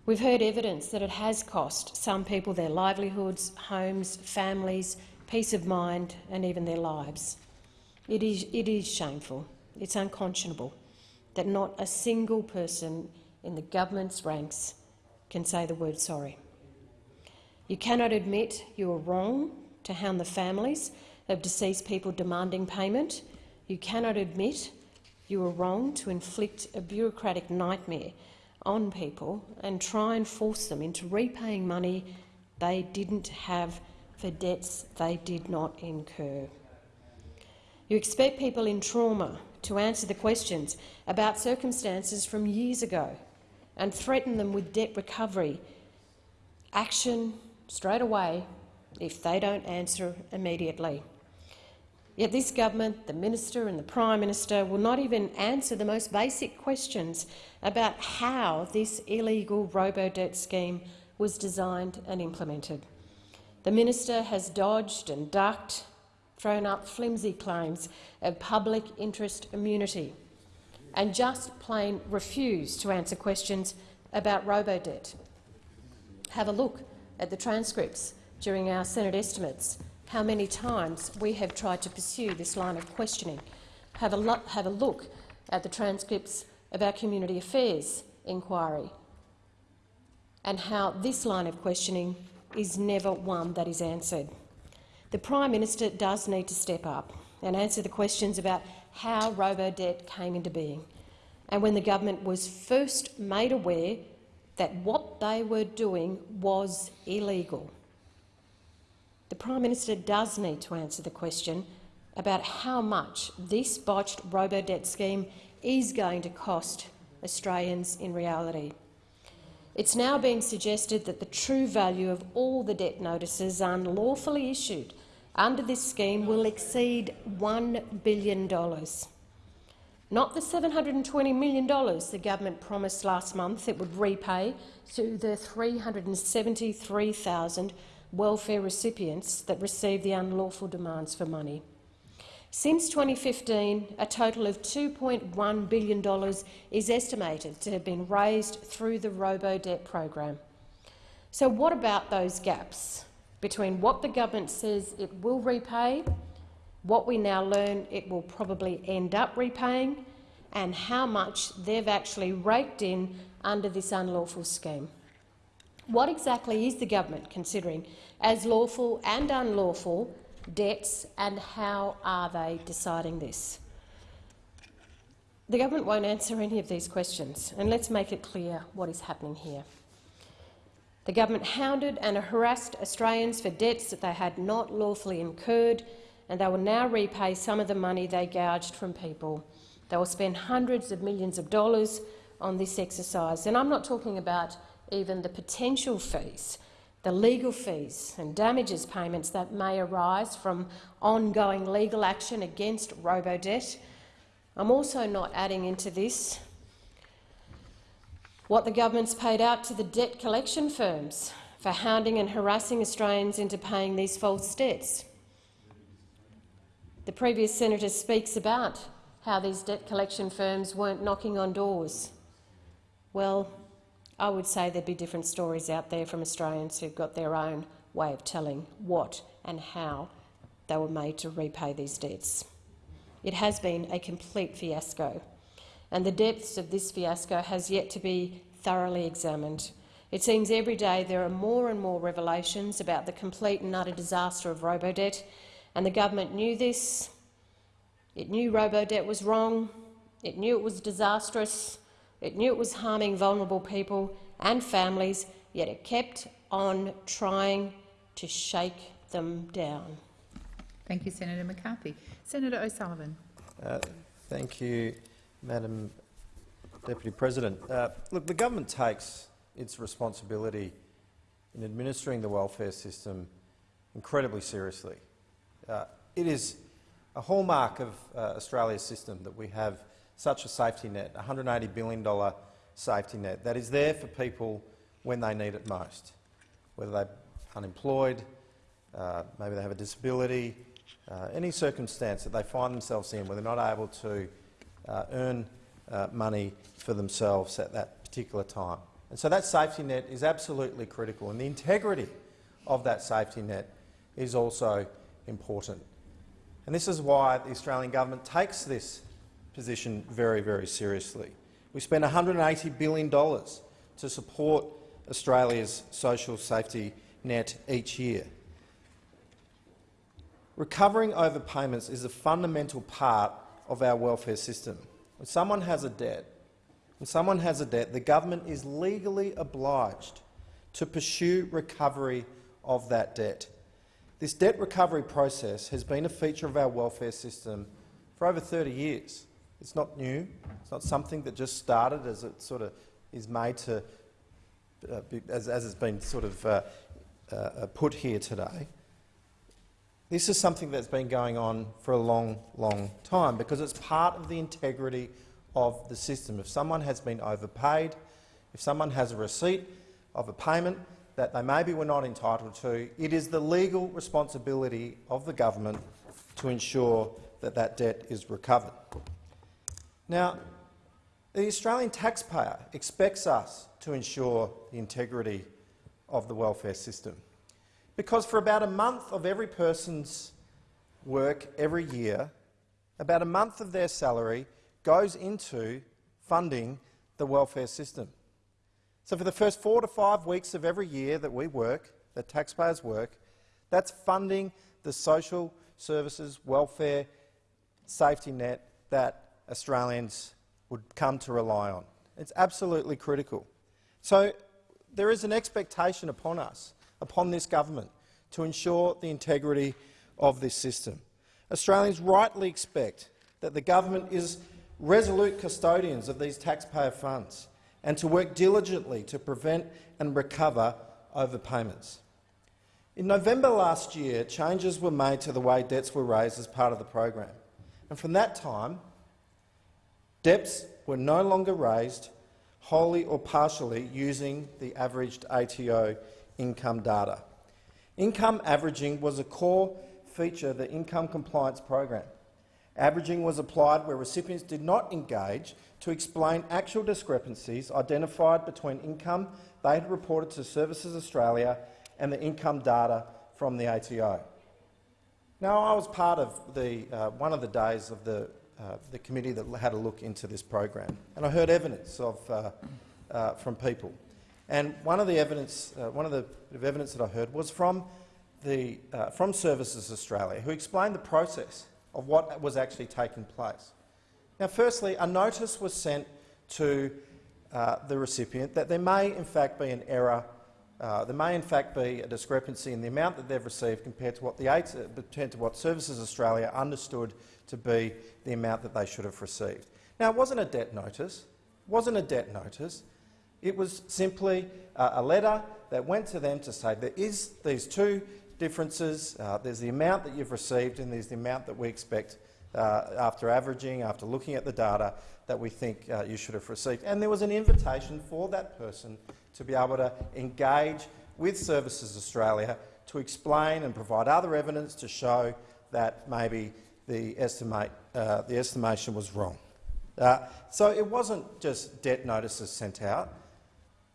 We've heard evidence that it has cost some people their livelihoods, homes, families, peace of mind and even their lives. It is, it is shameful, it's unconscionable that not a single person in the government's ranks can say the word sorry. You cannot admit you are wrong to hound the families of deceased people demanding payment. You cannot admit you are wrong to inflict a bureaucratic nightmare on people and try and force them into repaying money they didn't have for debts they did not incur. You expect people in trauma to answer the questions about circumstances from years ago and threaten them with debt recovery action straight away if they don't answer immediately. Yet this government, the minister and the Prime Minister will not even answer the most basic questions about how this illegal robo-debt scheme was designed and implemented. The minister has dodged and ducked, thrown up flimsy claims of public interest immunity and just plain refuse to answer questions about robo-debt. Have a look at the transcripts during our Senate estimates how many times we have tried to pursue this line of questioning. Have a, have a look at the transcripts of our Community Affairs inquiry and how this line of questioning is never one that is answered. The Prime Minister does need to step up and answer the questions about how robo-debt came into being and when the government was first made aware that what they were doing was illegal. The Prime Minister does need to answer the question about how much this botched robo-debt scheme is going to cost Australians in reality. It's now being suggested that the true value of all the debt notices unlawfully issued under this scheme will exceed $1 billion. Not the $720 million the government promised last month it would repay to the 373,000 welfare recipients that received the unlawful demands for money. Since 2015, a total of $2.1 billion is estimated to have been raised through the robo-debt program. So what about those gaps between what the government says it will repay, what we now learn it will probably end up repaying, and how much they've actually raked in under this unlawful scheme? What exactly is the government considering as lawful and unlawful debts, and how are they deciding this? The government won't answer any of these questions, and let's make it clear what is happening here. The government hounded and harassed Australians for debts that they had not lawfully incurred, and they will now repay some of the money they gouged from people. They will spend hundreds of millions of dollars on this exercise, and I'm not talking about even the potential fees the legal fees and damages payments that may arise from ongoing legal action against robo-debt. I'm also not adding into this what the government's paid out to the debt collection firms for hounding and harassing Australians into paying these false debts. The previous senator speaks about how these debt collection firms weren't knocking on doors. Well, I would say there'd be different stories out there from Australians who've got their own way of telling what and how they were made to repay these debts. It has been a complete fiasco, and the depths of this fiasco has yet to be thoroughly examined. It seems every day there are more and more revelations about the complete and utter disaster of robo-debt, and the government knew this. It knew robo-debt was wrong. It knew it was disastrous. It knew it was harming vulnerable people and families, yet it kept on trying to shake them down. Thank you, Senator McCarthy. Senator O'Sullivan. Uh, thank you, Madam Deputy President. Uh, look, the government takes its responsibility in administering the welfare system incredibly seriously. Uh, it is a hallmark of uh, Australia's system that we have such a safety net, a $180 billion safety net that is there for people when they need it most, whether they're unemployed, uh, maybe they have a disability, uh, any circumstance that they find themselves in where they're not able to earn uh, money for themselves at that particular time. And so that safety net is absolutely critical, and the integrity of that safety net is also important. And this is why the Australian government takes this position very, very seriously. We spend $180 billion to support Australia's social safety net each year. Recovering overpayments is a fundamental part of our welfare system. When someone has a debt, when someone has a debt, the government is legally obliged to pursue recovery of that debt. This debt recovery process has been a feature of our welfare system for over 30 years. It's not new. It's not something that just started as it sort of is made to, uh, be, as, as it's been sort of uh, uh, put here today. This is something that's been going on for a long, long time because it's part of the integrity of the system. If someone has been overpaid, if someone has a receipt of a payment that they maybe were not entitled to, it is the legal responsibility of the government to ensure that that debt is recovered. Now, the Australian taxpayer expects us to ensure the integrity of the welfare system. Because for about a month of every person's work every year, about a month of their salary goes into funding the welfare system. So for the first four to five weeks of every year that we work, that taxpayers work, that's funding the social services, welfare, safety net that Australians would come to rely on. It's absolutely critical. So there is an expectation upon us, upon this government, to ensure the integrity of this system. Australians rightly expect that the government is resolute custodians of these taxpayer funds and to work diligently to prevent and recover overpayments. In November last year, changes were made to the way debts were raised as part of the program. And from that time, debts were no longer raised wholly or partially using the averaged ATO income data. Income averaging was a core feature of the income compliance program. Averaging was applied where recipients did not engage to explain actual discrepancies identified between income they had reported to Services Australia and the income data from the ATO. Now, I was part of the, uh, one of the days of the, uh, the committee that had a look into this program, and I heard evidence of, uh, uh from people. And one of the evidence, uh, one of the evidence that I heard was from, the, uh, from Services Australia, who explained the process of what was actually taking place. Now, firstly, a notice was sent to the recipient that there may in fact be an error uh, there may in fact be a discrepancy in the amount that they've received compared to what, the eight, uh, compared to what Services Australia understood to be the amount that they should have received. Now, it wasn't a debt notice. It wasn't a debt notice. It was simply uh, a letter that went to them to say there is these two differences. Uh, there's the amount that you've received and there's the amount that we expect uh, after averaging, after looking at the data, that we think uh, you should have received. And there was an invitation for that person to be able to engage with Services Australia to explain and provide other evidence to show that maybe the, estimate, uh, the estimation was wrong. Uh, so it wasn't just debt notices sent out.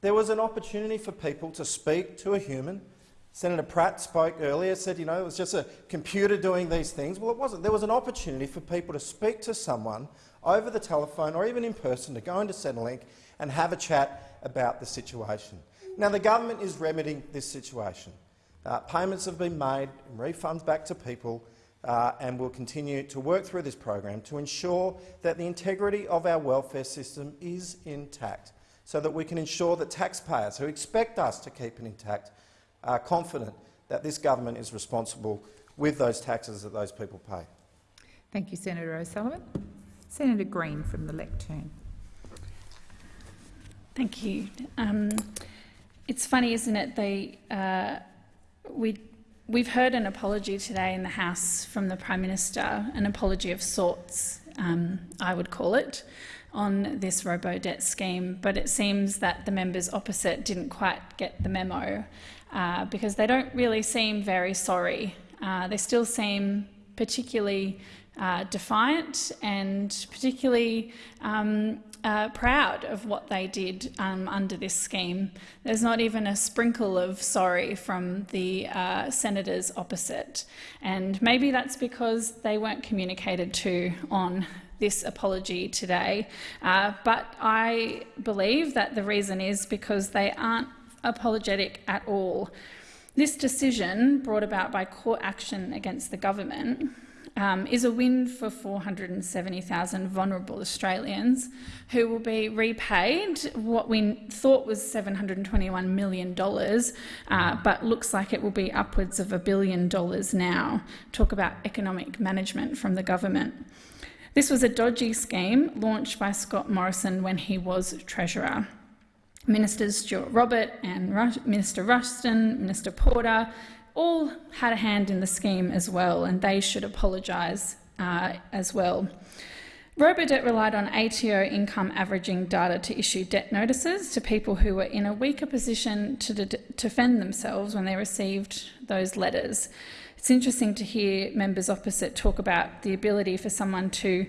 There was an opportunity for people to speak to a human. Senator Pratt spoke earlier, said you know, it was just a computer doing these things. Well, it wasn't. There was an opportunity for people to speak to someone over the telephone or even in person to go into Centrelink and have a chat about the situation. Now, the government is remedying this situation. Uh, payments have been made, refunds back to people, uh, and will continue to work through this program to ensure that the integrity of our welfare system is intact, so that we can ensure that taxpayers who expect us to keep it intact are confident that this government is responsible with those taxes that those people pay. Thank you, Senator O'Sullivan. Senator Green from the lectern. Thank you. Um, it's funny, isn't it? They, uh, we, we've heard an apology today in the House from the Prime Minister, an apology of sorts, um, I would call it, on this robo-debt scheme, but it seems that the members opposite didn't quite get the memo uh, because they don't really seem very sorry. Uh, they still seem particularly uh, defiant and particularly um, uh, proud of what they did um, under this scheme. There's not even a sprinkle of sorry from the uh, senators opposite. And maybe that's because they weren't communicated to on this apology today. Uh, but I believe that the reason is because they aren't apologetic at all. This decision, brought about by court action against the government, um, is a win for 470,000 vulnerable Australians who will be repaid what we thought was $721 million, uh, but looks like it will be upwards of a billion dollars now. Talk about economic management from the government. This was a dodgy scheme launched by Scott Morrison when he was Treasurer. Ministers Stuart Robert and Minister Ruston, Minister Porter all had a hand in the scheme as well, and they should apologise uh, as well. Robodebt relied on ATO income averaging data to issue debt notices to people who were in a weaker position to defend themselves when they received those letters. It's interesting to hear members opposite talk about the ability for someone to,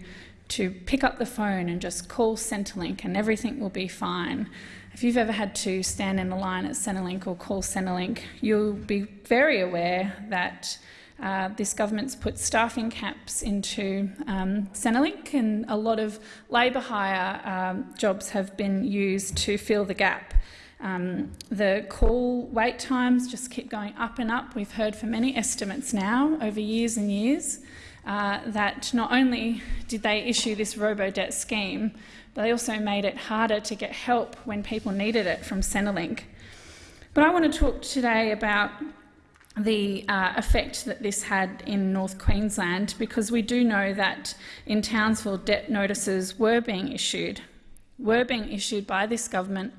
to pick up the phone and just call Centrelink and everything will be fine. if you've ever had to stand in a line at Centrelink or call Centrelink, you'll be very aware that uh, this government's put staffing caps into um, Centrelink, and a lot of labour hire um, jobs have been used to fill the gap. Um, the call wait times just keep going up and up. We've heard from many estimates now over years and years uh, that not only did they issue this robo-debt scheme, but they also made it harder to get help when people needed it from Centrelink. But I want to talk today about the uh, effect that this had in North Queensland because we do know that in Townsville debt notices were being issued, were being issued by this government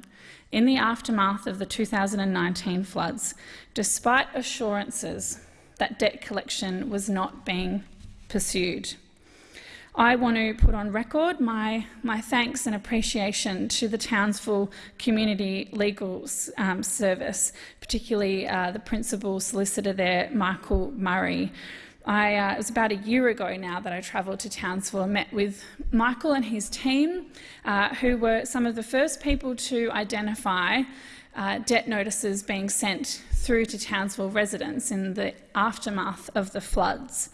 in the aftermath of the 2019 floods, despite assurances that debt collection was not being pursued. I want to put on record my, my thanks and appreciation to the Townsville Community Legal um, Service, particularly uh, the Principal Solicitor there, Michael Murray. I, uh, it was about a year ago now that I travelled to Townsville and met with Michael and his team, uh, who were some of the first people to identify uh, debt notices being sent through to Townsville residents in the aftermath of the floods.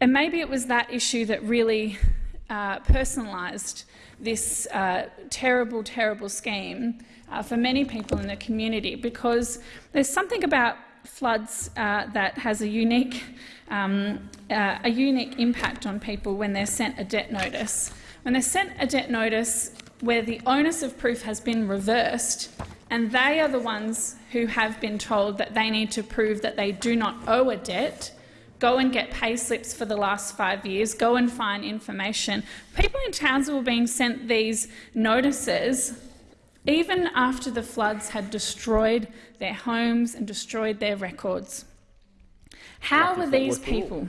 And maybe it was that issue that really uh, personalised this uh, terrible, terrible scheme uh, for many people in the community because there's something about floods that has a unique, um, uh, a unique impact on people when they're sent a debt notice. When they're sent a debt notice where the onus of proof has been reversed and they are the ones who have been told that they need to prove that they do not owe a debt, Go and get pay slips for the last five years. Go and find information. People in Townsville were being sent these notices even after the floods had destroyed their homes and destroyed their records. How were these people?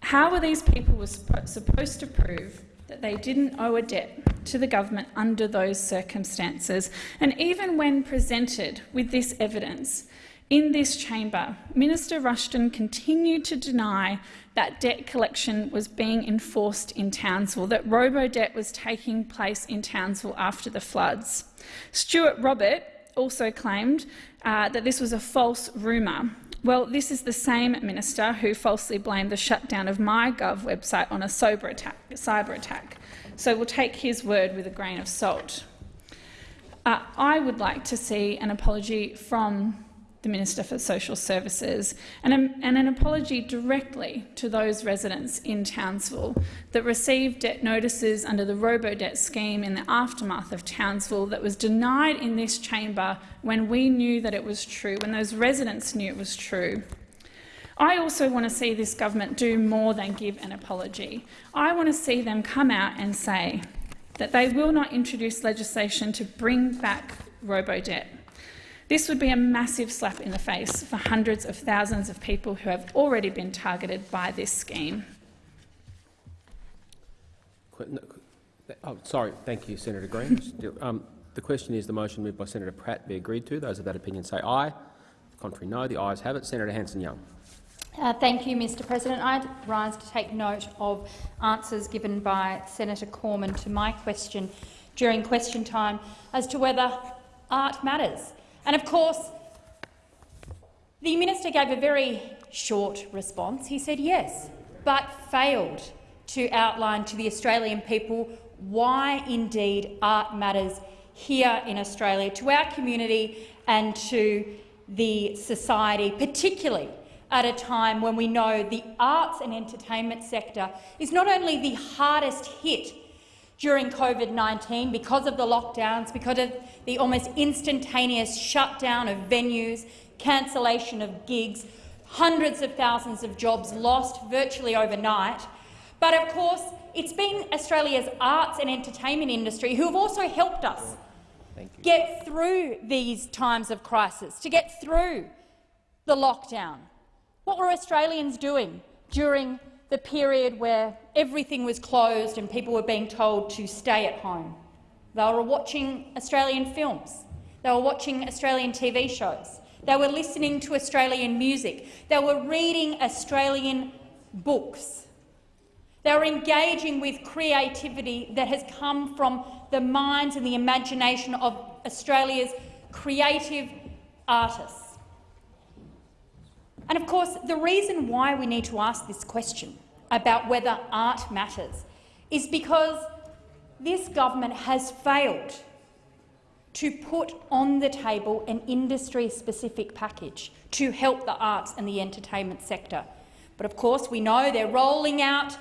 How were these people supposed to prove that they didn't owe a debt to the government under those circumstances? And even when presented with this evidence, in this chamber, Minister Ruston continued to deny that debt collection was being enforced in Townsville, that robo-debt was taking place in Townsville after the floods. Stuart Robert also claimed uh, that this was a false rumour. Well, this is the same minister who falsely blamed the shutdown of MyGov website on a cyber attack, cyber attack. So we'll take his word with a grain of salt. Uh, I would like to see an apology from the Minister for Social Services, and, a, and an apology directly to those residents in Townsville that received debt notices under the robo-debt scheme in the aftermath of Townsville that was denied in this chamber when we knew that it was true, when those residents knew it was true. I also want to see this government do more than give an apology. I want to see them come out and say that they will not introduce legislation to bring back robo-debt. This would be a massive slap in the face for hundreds of thousands of people who have already been targeted by this scheme. Oh, sorry. Thank you, Senator Green. um, the question is the motion moved by Senator Pratt be agreed to. Those of that opinion say aye. The contrary, no. The ayes have it. Senator Hanson-Young. Uh, thank you, Mr President. I rise to take note of answers given by Senator Cormann to my question during question time as to whether art matters. And of course, the minister gave a very short response. He said yes, but failed to outline to the Australian people why indeed art matters here in Australia, to our community and to the society, particularly at a time when we know the arts and entertainment sector is not only the hardest hit during COVID-19 because of the lockdowns, because of the almost instantaneous shutdown of venues, cancellation of gigs, hundreds of thousands of jobs lost virtually overnight. But of course, it's been Australia's arts and entertainment industry who have also helped us get through these times of crisis, to get through the lockdown. What were Australians doing during the period where everything was closed and people were being told to stay at home. They were watching Australian films. They were watching Australian TV shows. They were listening to Australian music. They were reading Australian books. They were engaging with creativity that has come from the minds and the imagination of Australia's creative artists. And of course, the reason why we need to ask this question about whether art matters is because this government has failed to put on the table an industry-specific package to help the arts and the entertainment sector. But of course, we know they're rolling out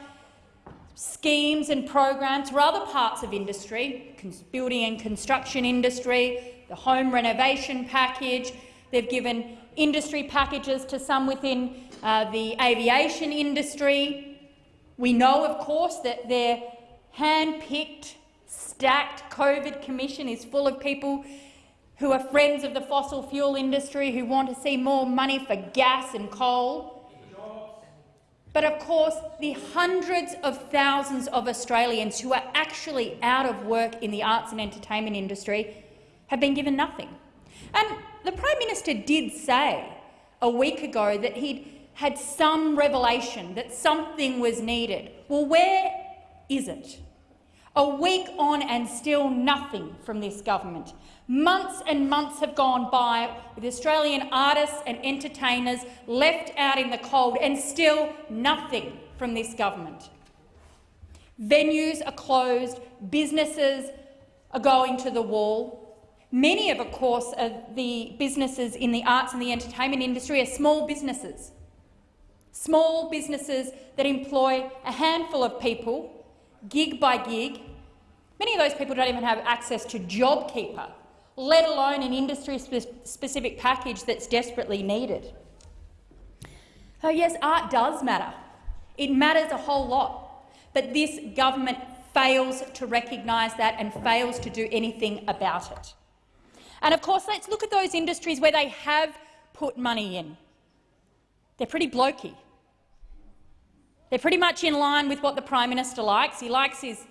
schemes and programs for other parts of industry, building and construction industry, the home renovation package. They've given industry packages to some within uh, the aviation industry. We know, of course, that their hand-picked stacked COVID commission is full of people who are friends of the fossil fuel industry, who want to see more money for gas and coal. But of course, the hundreds of thousands of Australians who are actually out of work in the arts and entertainment industry have been given nothing. And the Prime Minister did say a week ago that he'd had some revelation that something was needed. Well, where is it? A week on and still nothing from this government. Months and months have gone by with Australian artists and entertainers left out in the cold and still nothing from this government. Venues are closed, businesses are going to the wall. Many of, of course, of the businesses in the arts and the entertainment industry are small businesses. Small businesses that employ a handful of people gig by gig. Many of those people don't even have access to JobKeeper, let alone an industry-specific package that's desperately needed. So yes, art does matter. It matters a whole lot. But this government fails to recognise that and fails to do anything about it. And of course, let's look at those industries where they have put money in. They're pretty blokey. They're pretty much in line with what the Prime Minister likes. He likes his,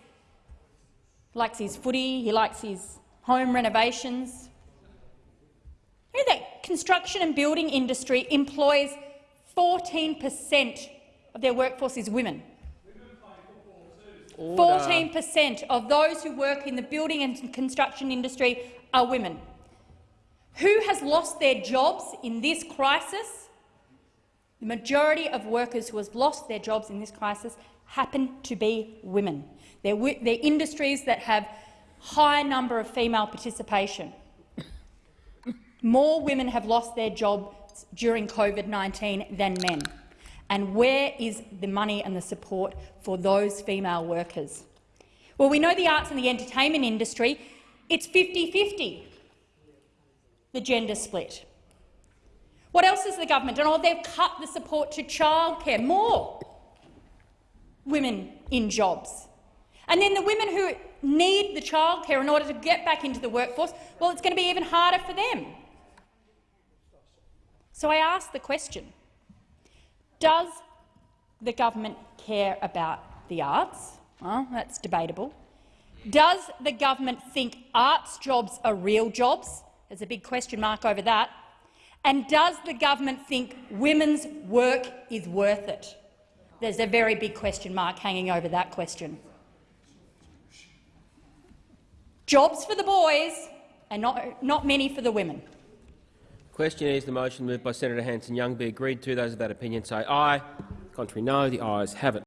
likes his footy, he likes his home renovations. You know that construction and building industry employs 14 per cent of their workforce is women. 14 per cent of those who work in the building and construction industry are women. Who has lost their jobs in this crisis? The majority of workers who have lost their jobs in this crisis happen to be women. They're, they're industries that have high number of female participation. More women have lost their jobs during COVID-19 than men. And where is the money and the support for those female workers? Well, we know the arts and the entertainment industry, it's 50-50, the gender split. What else has the government done? Oh, they've cut the support to childcare. More women in jobs. And then the women who need the childcare in order to get back into the workforce, well, it's going to be even harder for them. So I ask the question, does the government care about the arts? Well, that's debatable. Does the government think arts jobs are real jobs? There's a big question mark over that. And does the government think women's work is worth it? There's a very big question mark hanging over that question. Jobs for the boys and not, not many for the women. Question is the motion moved by Senator Hanson-Young be agreed to. Those of that opinion say aye. Contrary no. The ayes have it.